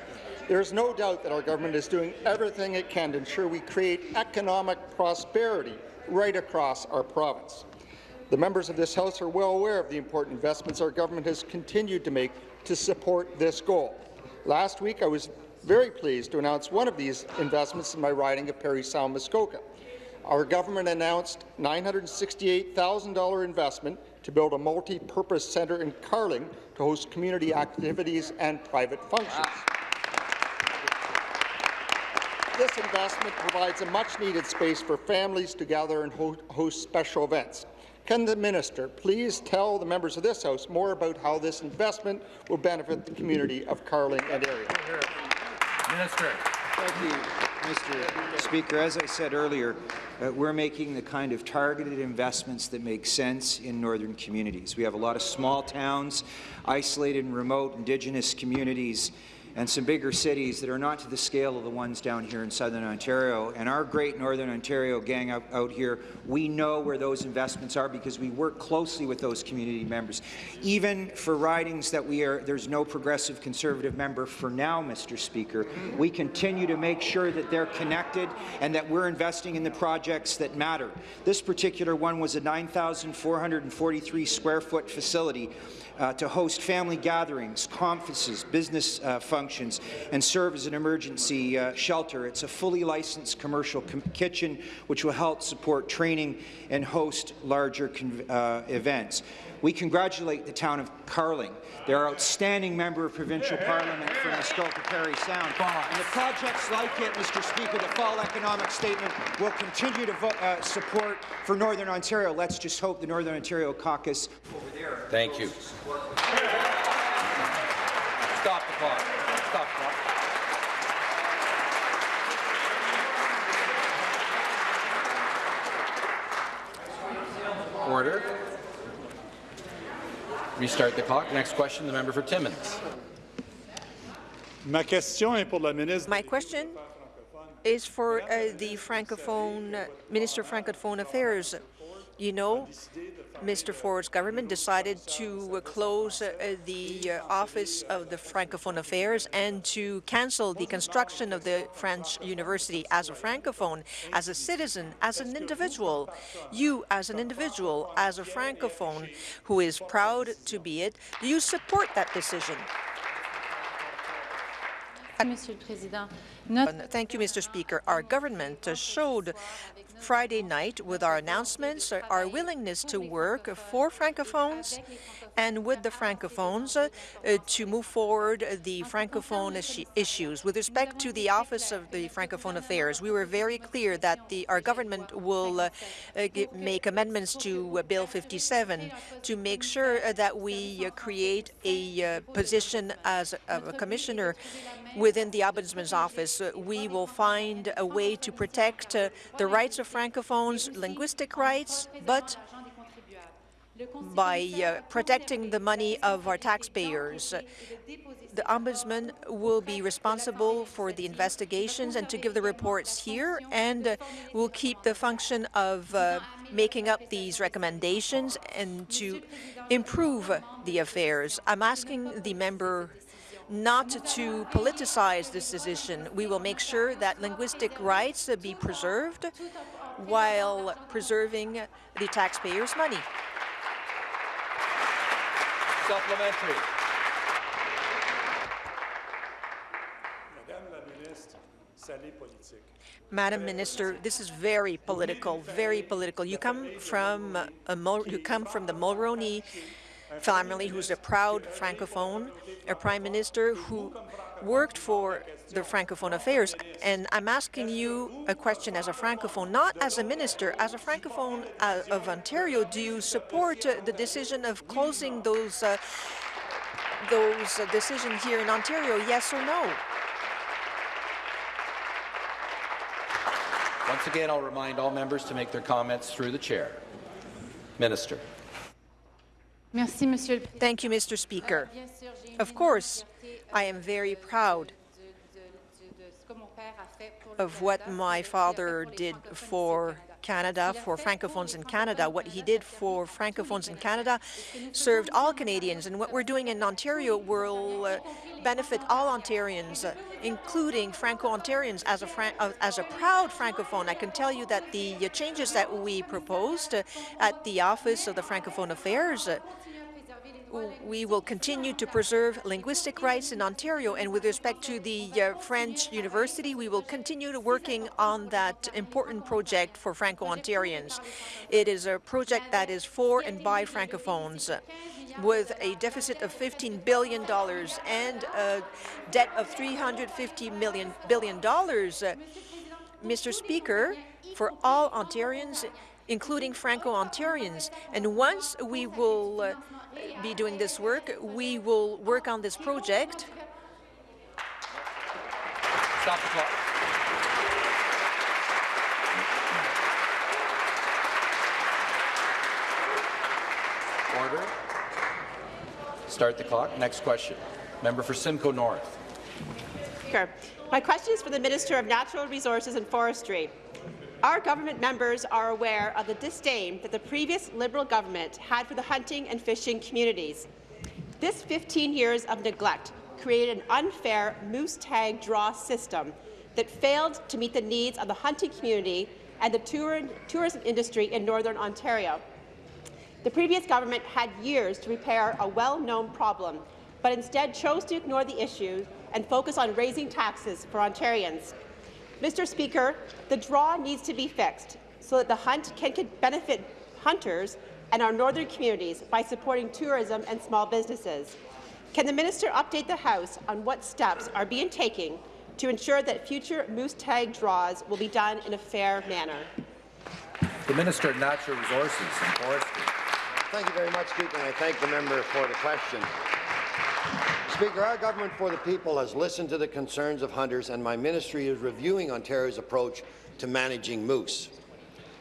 There is no doubt that our government is doing everything it can to ensure we create economic prosperity right across our province. The members of this House are well aware of the important investments our government has continued to make to support this goal. Last week, I was very pleased to announce one of these investments in my riding of Parry Sound Muskoka. Our government announced $968,000 investment to build a multi-purpose centre in Carling to host community activities and private functions. This investment provides a much-needed space for families to gather and ho host special events. Can the minister please tell the members of this House more about how this investment will benefit the community of Carling and area? Minister. Thank you, Mr. Speaker. As I said earlier, uh, we're making the kind of targeted investments that make sense in northern communities. We have a lot of small towns, isolated and remote Indigenous communities, and some bigger cities that are not to the scale of the ones down here in southern Ontario. And our great Northern Ontario gang out, out, here, we know where those investments are because we work closely with those community members. Even for ridings that we are, there's no progressive conservative member for now, Mr. Speaker, we continue to make sure that they're connected and that we're investing in the projects that matter. This particular one was a 9,443 square foot facility uh, to host family gatherings, conferences, business uh, functions, and serve as an emergency uh, shelter. It's a fully licensed commercial com kitchen which will help support training and host larger uh, events. We congratulate the town of Carling, their outstanding member of provincial parliament from Muskoka Parry Sound. And the projects like it, Mr. Speaker, the fall economic statement will continue to uh, support for Northern Ontario. Let's just hope the Northern Ontario caucus over there. Thank you. Stop the clock. Stop the clock. Order. Restart the clock. Next question, the member for Timmins. Ma question est pour la ministre. My question is for uh, the Francophone Minister of Francophone Affairs. You know, Mr. Ford's government decided to uh, close uh, the uh, Office of the Francophone Affairs and to cancel the construction of the French University. As a Francophone, as a citizen, as an individual, you as an individual, as a Francophone who is proud to be it, do you support that decision? Thank you, Mr. Speaker. Our government showed Friday night with our announcements our willingness to work for Francophones and with the Francophones uh, to move forward the Francophone issues. With respect to the Office of the Francophone Affairs, we were very clear that the, our government will uh, uh, make amendments to Bill 57 to make sure that we create a position as a, a commissioner within the Ombudsman's office. we will find a way to protect the rights of Francophones, linguistic rights, but by uh, protecting the money of our taxpayers. The Ombudsman will be responsible for the investigations and to give the reports here, and uh, will keep the function of uh, making up these recommendations and to improve the affairs. I'm asking the member not to politicize this decision. We will make sure that linguistic rights be preserved while preserving the taxpayers' money. Supplementary. Madam Minister, this is very political, very political. You come from a, you come from the Mulroney family, who's a proud Francophone, a prime minister who worked for the Francophone affairs. And I'm asking you a question as a Francophone, not as a minister, as a Francophone uh, of Ontario, do you support uh, the decision of closing those uh, those uh, decisions here in Ontario, yes or no? Once again, I'll remind all members to make their comments through the chair. Minister. Thank you, Mr. Speaker. Of course, I am very proud of what my father did for Canada, for Francophones in Canada. What he did for Francophones in Canada served all Canadians, and what we're doing in Ontario will uh, benefit all Ontarians, uh, including Franco-Ontarians. As a, Fran uh, as a proud Francophone, I can tell you that the uh, changes that we proposed uh, at the Office of the Francophone Affairs uh, we will continue to preserve linguistic rights in Ontario, and with respect to the uh, French University, we will continue to working on that important project for Franco-Ontarians. It is a project that is for and by Francophones, with a deficit of $15 billion and a debt of $350 million, billion. Mr. Speaker, for all Ontarians, including Franco-Ontarians, and once we will uh, be doing this work. We will work on this project. Stop the clock. Order. Start the clock. Next question. Member for Simcoe North. Speaker, my question is for the Minister of Natural Resources and Forestry. Our government members are aware of the disdain that the previous Liberal government had for the hunting and fishing communities. This 15 years of neglect created an unfair moose tag draw system that failed to meet the needs of the hunting community and the tour tourism industry in Northern Ontario. The previous government had years to repair a well-known problem, but instead chose to ignore the issue and focus on raising taxes for Ontarians. Mr. Speaker, the draw needs to be fixed so that the hunt can benefit hunters and our northern communities by supporting tourism and small businesses. Can the minister update the House on what steps are being taken to ensure that future moose tag draws will be done in a fair manner? The Minister of Natural Resources and Forestry. Thank you very much, Speaker, and I thank the member for the question. Speaker, our government for the people has listened to the concerns of hunters, and my ministry is reviewing Ontario's approach to managing moose.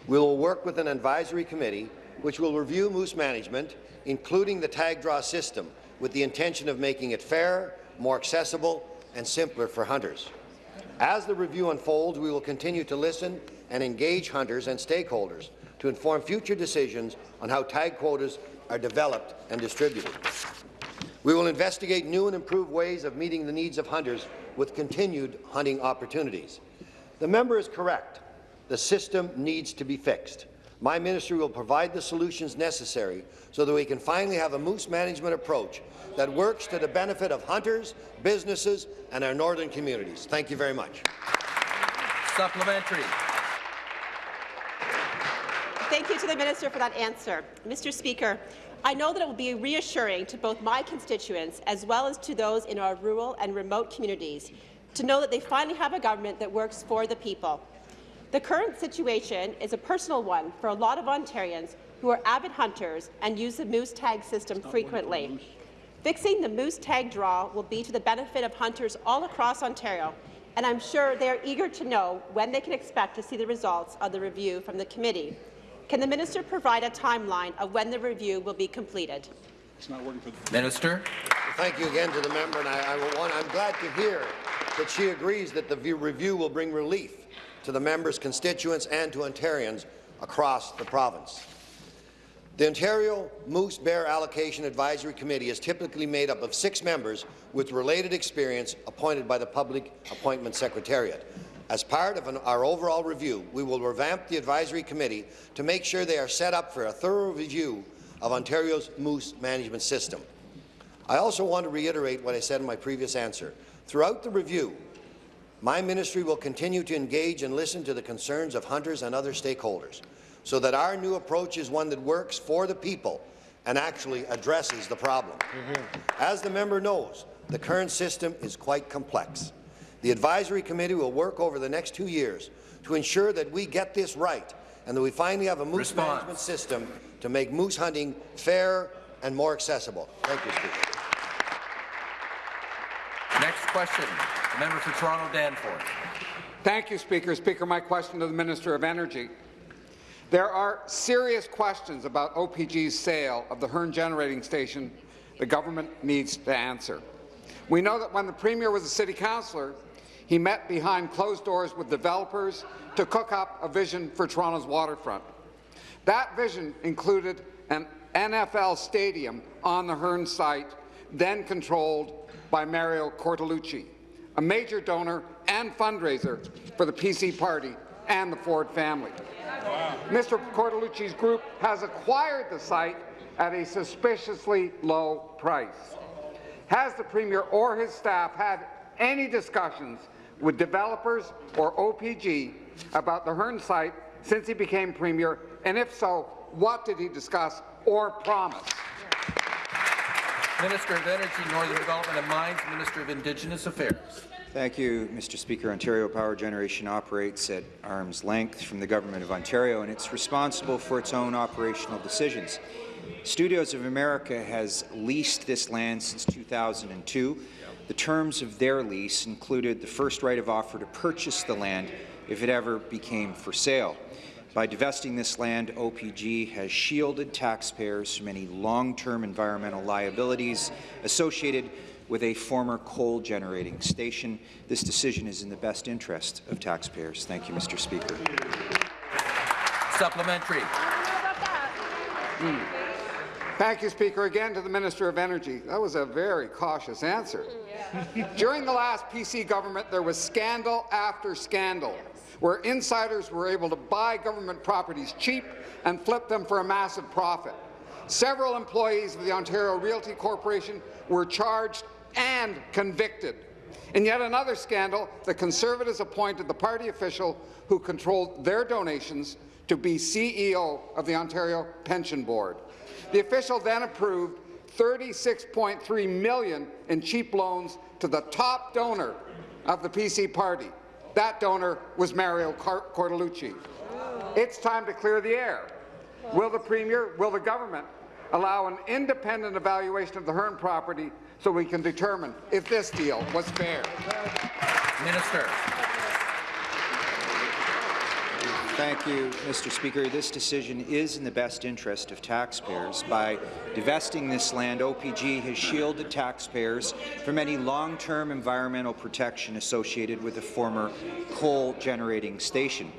We will work with an advisory committee which will review moose management, including the tag draw system, with the intention of making it fair, more accessible, and simpler for hunters. As the review unfolds, we will continue to listen and engage hunters and stakeholders to inform future decisions on how tag quotas are developed and distributed. We will investigate new and improved ways of meeting the needs of hunters with continued hunting opportunities. The member is correct. The system needs to be fixed. My ministry will provide the solutions necessary so that we can finally have a moose management approach that works to the benefit of hunters, businesses, and our northern communities. Thank you very much. Supplementary. Thank you to the minister for that answer. Mr. Speaker, I know that it will be reassuring to both my constituents as well as to those in our rural and remote communities to know that they finally have a government that works for the people. The current situation is a personal one for a lot of Ontarians who are avid hunters and use the moose tag system frequently. Fixing the moose tag draw will be to the benefit of hunters all across Ontario, and I'm sure they are eager to know when they can expect to see the results of the review from the committee. Can the minister provide a timeline of when the review will be completed? It's not working for the Minister. Thank you again to the member, and I, I want, I'm glad to hear that she agrees that the review will bring relief to the member's constituents and to Ontarians across the province. The Ontario Moose Bear Allocation Advisory Committee is typically made up of six members with related experience appointed by the Public Appointment Secretariat. As part of an, our overall review, we will revamp the advisory committee to make sure they are set up for a thorough review of Ontario's moose management system. I also want to reiterate what I said in my previous answer. Throughout the review, my ministry will continue to engage and listen to the concerns of hunters and other stakeholders so that our new approach is one that works for the people and actually addresses the problem. Mm -hmm. As the member knows, the current system is quite complex. The advisory committee will work over the next two years to ensure that we get this right and that we finally have a moose Response. management system to make moose hunting fair and more accessible. Thank you, Speaker. Next question, the member for Toronto Danforth. Thank you, Speaker. Speaker, my question to the Minister of Energy. There are serious questions about OPG's sale of the Hearn Generating Station the government needs to answer. We know that when the Premier was a City Councillor, he met behind closed doors with developers to cook up a vision for Toronto's waterfront. That vision included an NFL stadium on the Hearn site, then controlled by Mario Cortellucci, a major donor and fundraiser for the PC Party and the Ford family. Mr. Cortellucci's group has acquired the site at a suspiciously low price. Has the Premier or his staff had any discussions with developers or OPG about the Hearn site since he became Premier, and if so, what did he discuss or promise? Minister of Energy, Northern Development and Mines, Minister of Indigenous Affairs. Thank you, Mr. Speaker. Ontario Power Generation operates at arm's length from the Government of Ontario, and it's responsible for its own operational decisions. Studios of America has leased this land since 2002. The terms of their lease included the first right of offer to purchase the land if it ever became for sale. By divesting this land, OPG has shielded taxpayers from any long-term environmental liabilities associated with a former coal-generating station. This decision is in the best interest of taxpayers. Thank you, Mr. Speaker. Supplementary. Hmm. Thank you, Speaker. Again to the Minister of Energy. That was a very cautious answer. During the last PC government, there was scandal after scandal, where insiders were able to buy government properties cheap and flip them for a massive profit. Several employees of the Ontario Realty Corporation were charged and convicted. In yet another scandal, the Conservatives appointed the party official who controlled their donations to be CEO of the Ontario Pension Board. The official then approved 36.3 million in cheap loans to the top donor of the PC party. That donor was Mario Cortellucci. It's time to clear the air. Will the Premier, will the government allow an independent evaluation of the Hearn property so we can determine if this deal was fair? Minister. Thank you, Mr. Speaker. This decision is in the best interest of taxpayers. By divesting this land, OPG has shielded taxpayers from any long-term environmental protection associated with a former coal-generating station.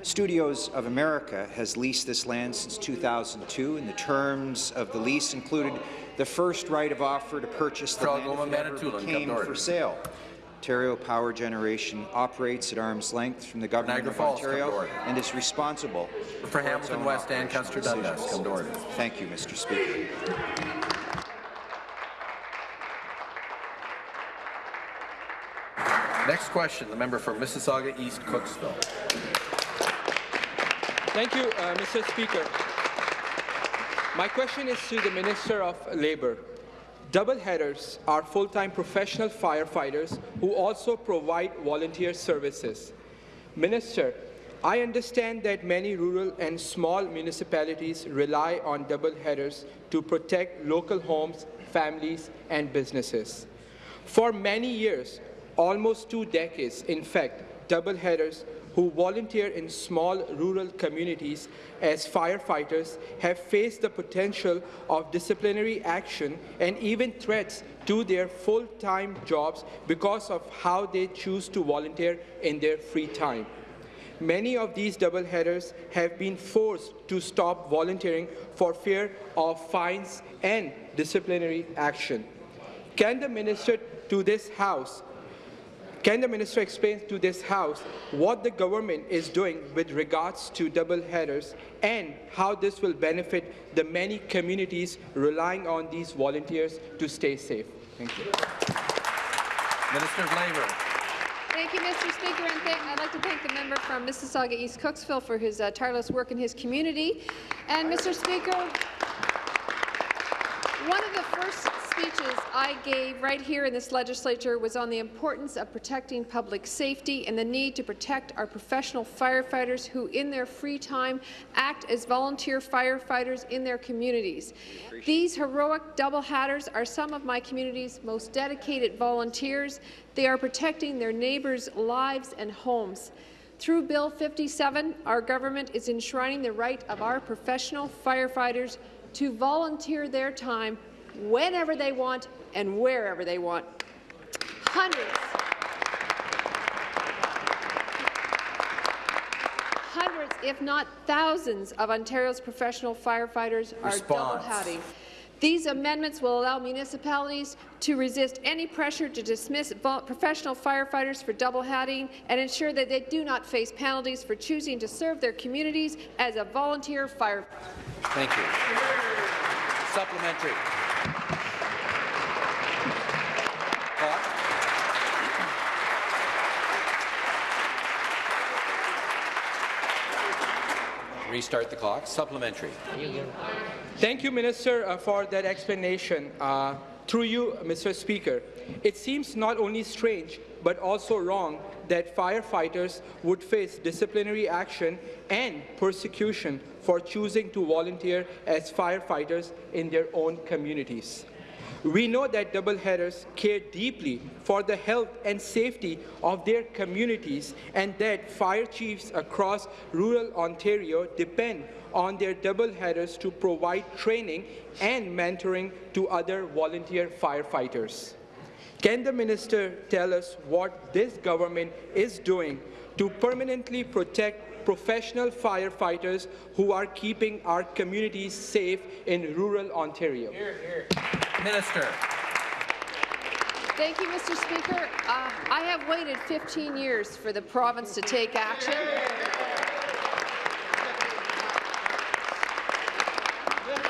Studios of America has leased this land since 2002, and the terms of the lease included the first right of offer to purchase the land if it ever became for sale. Ontario Power Generation operates at arm's length from the Government Niagara of Falls, Ontario and is responsible For Hamilton West Ancaster Dundas, come to order. Thank you, Mr. Speaker. Next question, the member for Mississauga East Cooksville. Thank you, uh, Mr. Speaker. My question is to the Minister of Labour. Double-hatters are full-time professional firefighters who also provide volunteer services. Minister, I understand that many rural and small municipalities rely on double headers to protect local homes, families, and businesses. For many years, almost two decades, in fact, double-hatters who volunteer in small rural communities as firefighters have faced the potential of disciplinary action and even threats to their full-time jobs because of how they choose to volunteer in their free time. Many of these double-hatters have been forced to stop volunteering for fear of fines and disciplinary action. Can the minister to this House can the minister explain to this House what the government is doing with regards to double-hatters and how this will benefit the many communities relying on these volunteers to stay safe? Thank you. Minister of Labour. Thank you, Mr. Speaker, and thank, I'd like to thank the member from Mississauga East Cooksville for his uh, tireless work in his community. And, Mr. Speaker, one of the first speeches I gave right here in this legislature was on the importance of protecting public safety and the need to protect our professional firefighters who, in their free time, act as volunteer firefighters in their communities. These heroic double-hatters are some of my community's most dedicated volunteers. They are protecting their neighbors' lives and homes. Through Bill 57, our government is enshrining the right of our professional firefighters to volunteer their time whenever they want and wherever they want. Hundreds, hundreds, if not thousands, of Ontario's professional firefighters are double-hatting. These amendments will allow municipalities to resist any pressure to dismiss professional firefighters for double-hatting and ensure that they do not face penalties for choosing to serve their communities as a volunteer firefighter. Thank you. Supplementary. Clock. Restart the clock. Supplementary. Thank you, Minister, uh, for that explanation. Uh, through you, Mr. Speaker, it seems not only strange but also wrong that firefighters would face disciplinary action and persecution for choosing to volunteer as firefighters in their own communities. We know that double-hatters care deeply for the health and safety of their communities and that fire chiefs across rural Ontario depend on their double-hatters to provide training and mentoring to other volunteer firefighters. Can the minister tell us what this government is doing to permanently protect professional firefighters who are keeping our communities safe in rural Ontario? Minister. Thank you, Mr. Speaker. Uh, I have waited 15 years for the province to take action.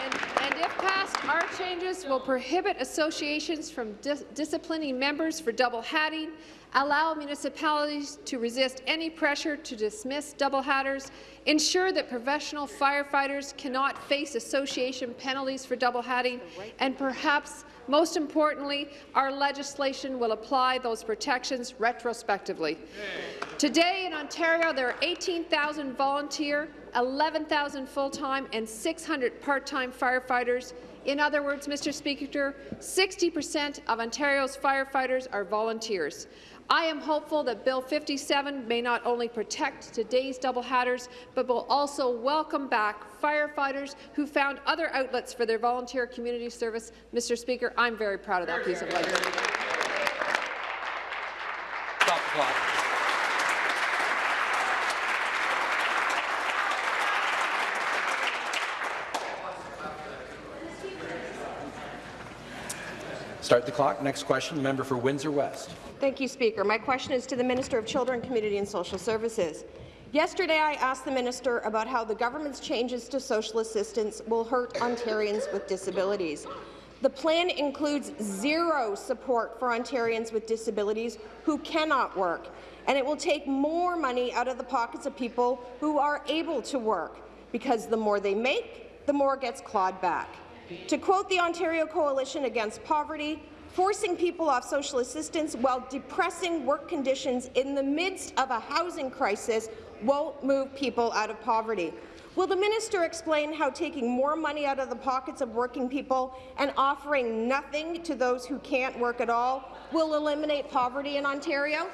And, and if passed, our changes will prohibit associations from dis disciplining members for double-hatting, allow municipalities to resist any pressure to dismiss double-hatters, ensure that professional firefighters cannot face association penalties for double-hatting, and perhaps most importantly, our legislation will apply those protections retrospectively. Today in Ontario, there are 18,000 volunteer, 11,000 full-time, and 600 part-time firefighters. In other words, Mr. Speaker, 60 percent of Ontario's firefighters are volunteers. I am hopeful that Bill 57 may not only protect today's double-hatters, but will also welcome back firefighters who found other outlets for their volunteer community service. Mr. Speaker, I'm very proud of that piece of legislation. Stop the clock. Start the clock. Next question, the member for Windsor West. Thank you, Speaker. My question is to the Minister of Children, Community and Social Services. Yesterday, I asked the minister about how the government's changes to social assistance will hurt Ontarians with disabilities. The plan includes zero support for Ontarians with disabilities who cannot work, and it will take more money out of the pockets of people who are able to work, because the more they make, the more gets clawed back. To quote the Ontario Coalition Against Poverty, forcing people off social assistance while depressing work conditions in the midst of a housing crisis won't move people out of poverty. Will the minister explain how taking more money out of the pockets of working people and offering nothing to those who can't work at all will eliminate poverty in Ontario?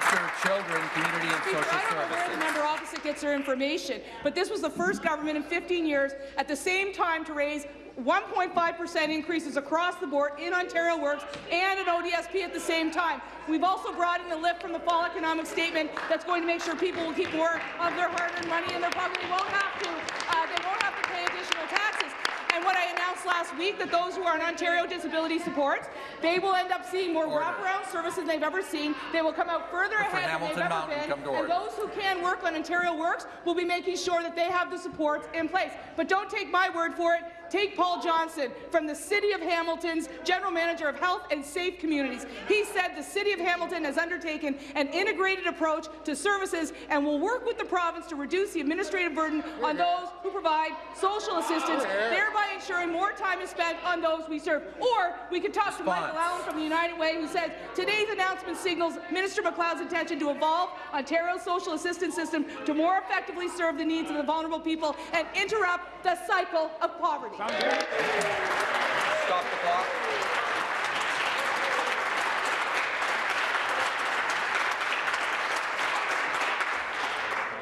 Of Children, Community and Speaker, Social I don't know where the Services. member opposite gets her information, but this was the first government in 15 years at the same time to raise 1.5% increases across the board in Ontario Works and an ODSP at the same time. We've also brought in the lift from the fall economic statement that's going to make sure people will keep more of their hard-earned money in their pocket. They won't have to. Uh, they won't have to pay additional taxes. And what I announced last week that those who are on Ontario Disability Support, they will end up seeing more wraparound services than they've ever seen. They will come out further ahead than they've Hamilton ever been. and those who can work on Ontario Works will be making sure that they have the supports in place. But don't take my word for it. Take Paul Johnson from the City of Hamilton's General Manager of Health and Safe Communities. He said the City of Hamilton has undertaken an integrated approach to services and will work with the province to reduce the administrative burden on those who provide social assistance, thereby ensuring more time is spent on those we serve. Or we could talk to Michael Allen from the United Way, who says today's announcement signals Minister MacLeod's intention to evolve Ontario's social assistance system to more effectively serve the needs of the vulnerable people and interrupt the cycle of poverty. Stop the clock.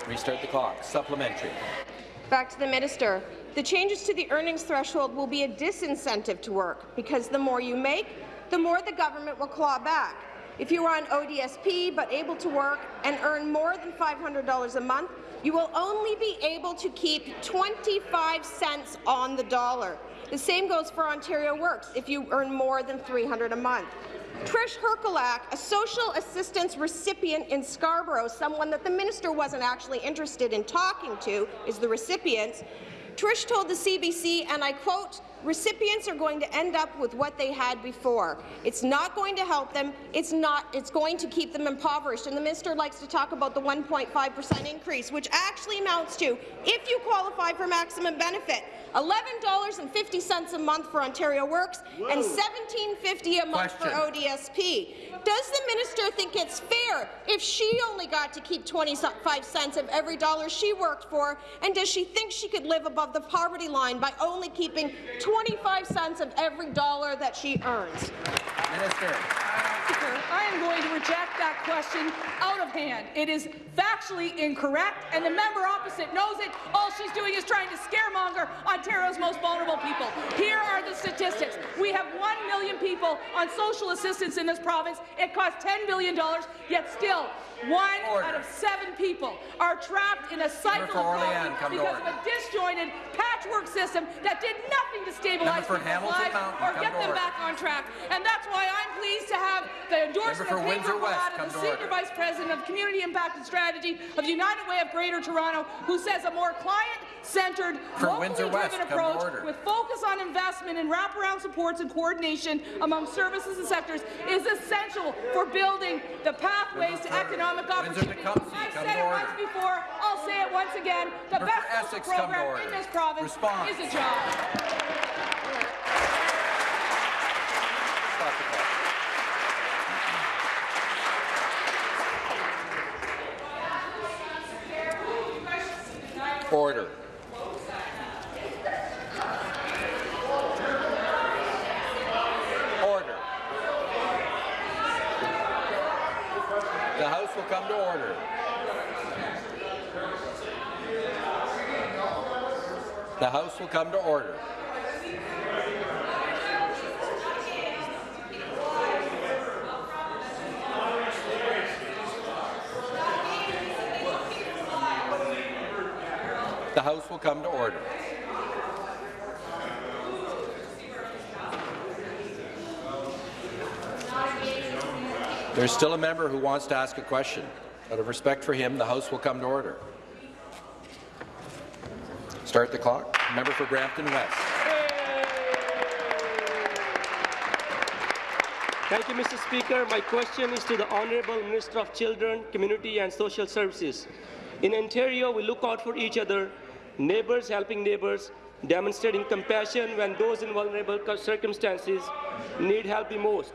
Restart the clock. Supplementary. Back to the minister. The changes to the earnings threshold will be a disincentive to work because the more you make, the more the government will claw back. If you are on ODSP but able to work and earn more than $500 a month, you will only be able to keep 25 cents on the dollar. The same goes for Ontario Works if you earn more than 300 a month. Trish Herkulak, a social assistance recipient in Scarborough, someone that the minister wasn't actually interested in talking to, is the recipient. Trish told the CBC, and I quote, recipients are going to end up with what they had before. It's not going to help them. It's not. It's going to keep them impoverished. And the minister likes to talk about the 1.5 percent increase, which actually amounts to, if you qualify for maximum benefit, $11.50 a month for Ontario Works Whoa. and $17.50 a month Question. for ODSP. Does the minister think it's fair if she only got to keep 25 cents of every dollar she worked for? And does she think she could live above the poverty line by only keeping 25 cents of every dollar that she earns? Minister. I am going to reject that question out of hand. It is factually incorrect, and the member opposite knows it. All she's doing is trying to scaremonger Ontario's most vulnerable people. Here are the statistics. We have 1 million people on social assistance in this province. It costs $10 billion, yet still one Order. out of seven people are trapped in a cycle of poverty because of a disjointed patchwork system that did nothing to stabilize Member for people's Hamilton lives Mountain, or get them back on track. And that's why I'm pleased to have the endorsement of Windsor Pedro come the Senior order. Vice President of Community Impact and Strategy of the United Way of Greater Toronto, who says a more client-centered, For locally Windsor West, driven come to approach with focus on investment and wraparound supports and coordination among services and sectors is essential for building the pathways to economic opportunity. I've said it once before, I'll say it once again. The Member best Essex, program in this province Response. is a job. Order. Order. The House will come to order. The House will come to order. The House will come to order. There's still a member who wants to ask a question. Out of respect for him, the House will come to order. Start the clock. Member for Brampton West. Thank you, Mr. Speaker. My question is to the Honourable Minister of Children, Community and Social Services. In Ontario, we look out for each other, neighbours helping neighbours, demonstrating compassion when those in vulnerable circumstances need help the most.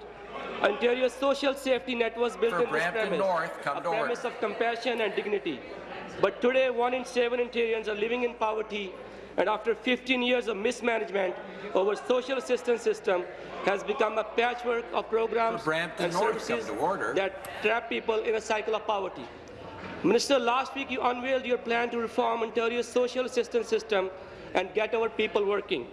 Ontario's social safety net was built For in this premise, North, a premise of compassion and dignity. But today, one in seven Ontarians are living in poverty, and after 15 years of mismanagement, our social assistance system has become a patchwork of programs and North, services that trap people in a cycle of poverty. Minister, last week you unveiled your plan to reform Ontario's social assistance system and get our people working.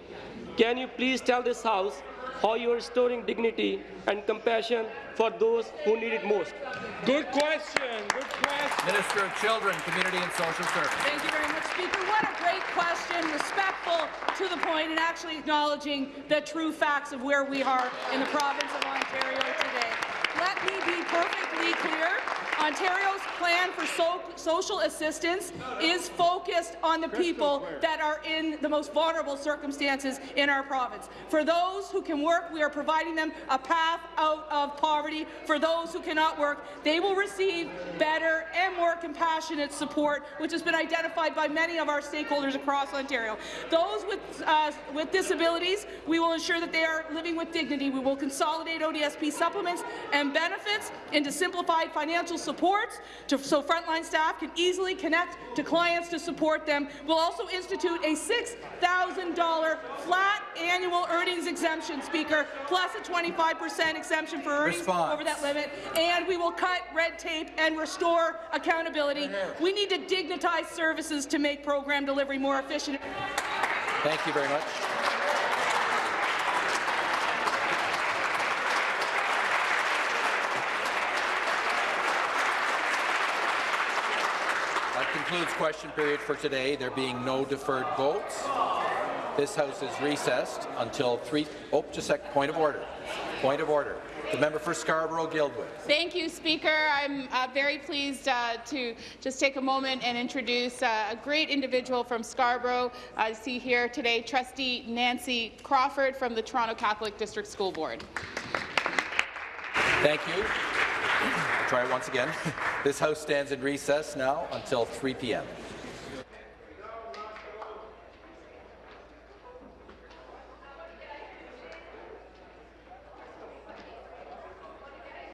Can you please tell this House how you are restoring dignity and compassion for those who need it most? Good question. Good question. Minister of Children, Community and Social Services. Thank you very much, Speaker. What a great question, respectful to the point, and actually acknowledging the true facts of where we are in the province of Ontario today. Let me be perfectly clear. Ontario's plan for so social assistance is focused on the people that are in the most vulnerable circumstances in our province. For those who can work, we are providing them a path out of poverty. For those who cannot work, they will receive better and more compassionate support, which has been identified by many of our stakeholders across Ontario. Those with, uh, with disabilities, we will ensure that they are living with dignity. We will consolidate ODSP supplements and benefits into simplified financial supports to, so frontline staff can easily connect to clients to support them. We'll also institute a $6,000 flat annual earnings exemption, Speaker, plus a 25% exemption for earnings Response. over that limit, and we will cut red tape and restore accountability. We need to dignitize services to make program delivery more efficient. Thank you very much. Concludes question period for today. There being no deferred votes, this House is recessed until 3... Oh, just a sec. Point of order. Point of order. The member for Scarborough-Guildwood. Thank you, Speaker. I'm uh, very pleased uh, to just take a moment and introduce uh, a great individual from Scarborough. I see here today Trustee Nancy Crawford from the Toronto Catholic District School Board. Thank you. I'll Try it once again. *laughs* This House stands in recess now until 3 p.m.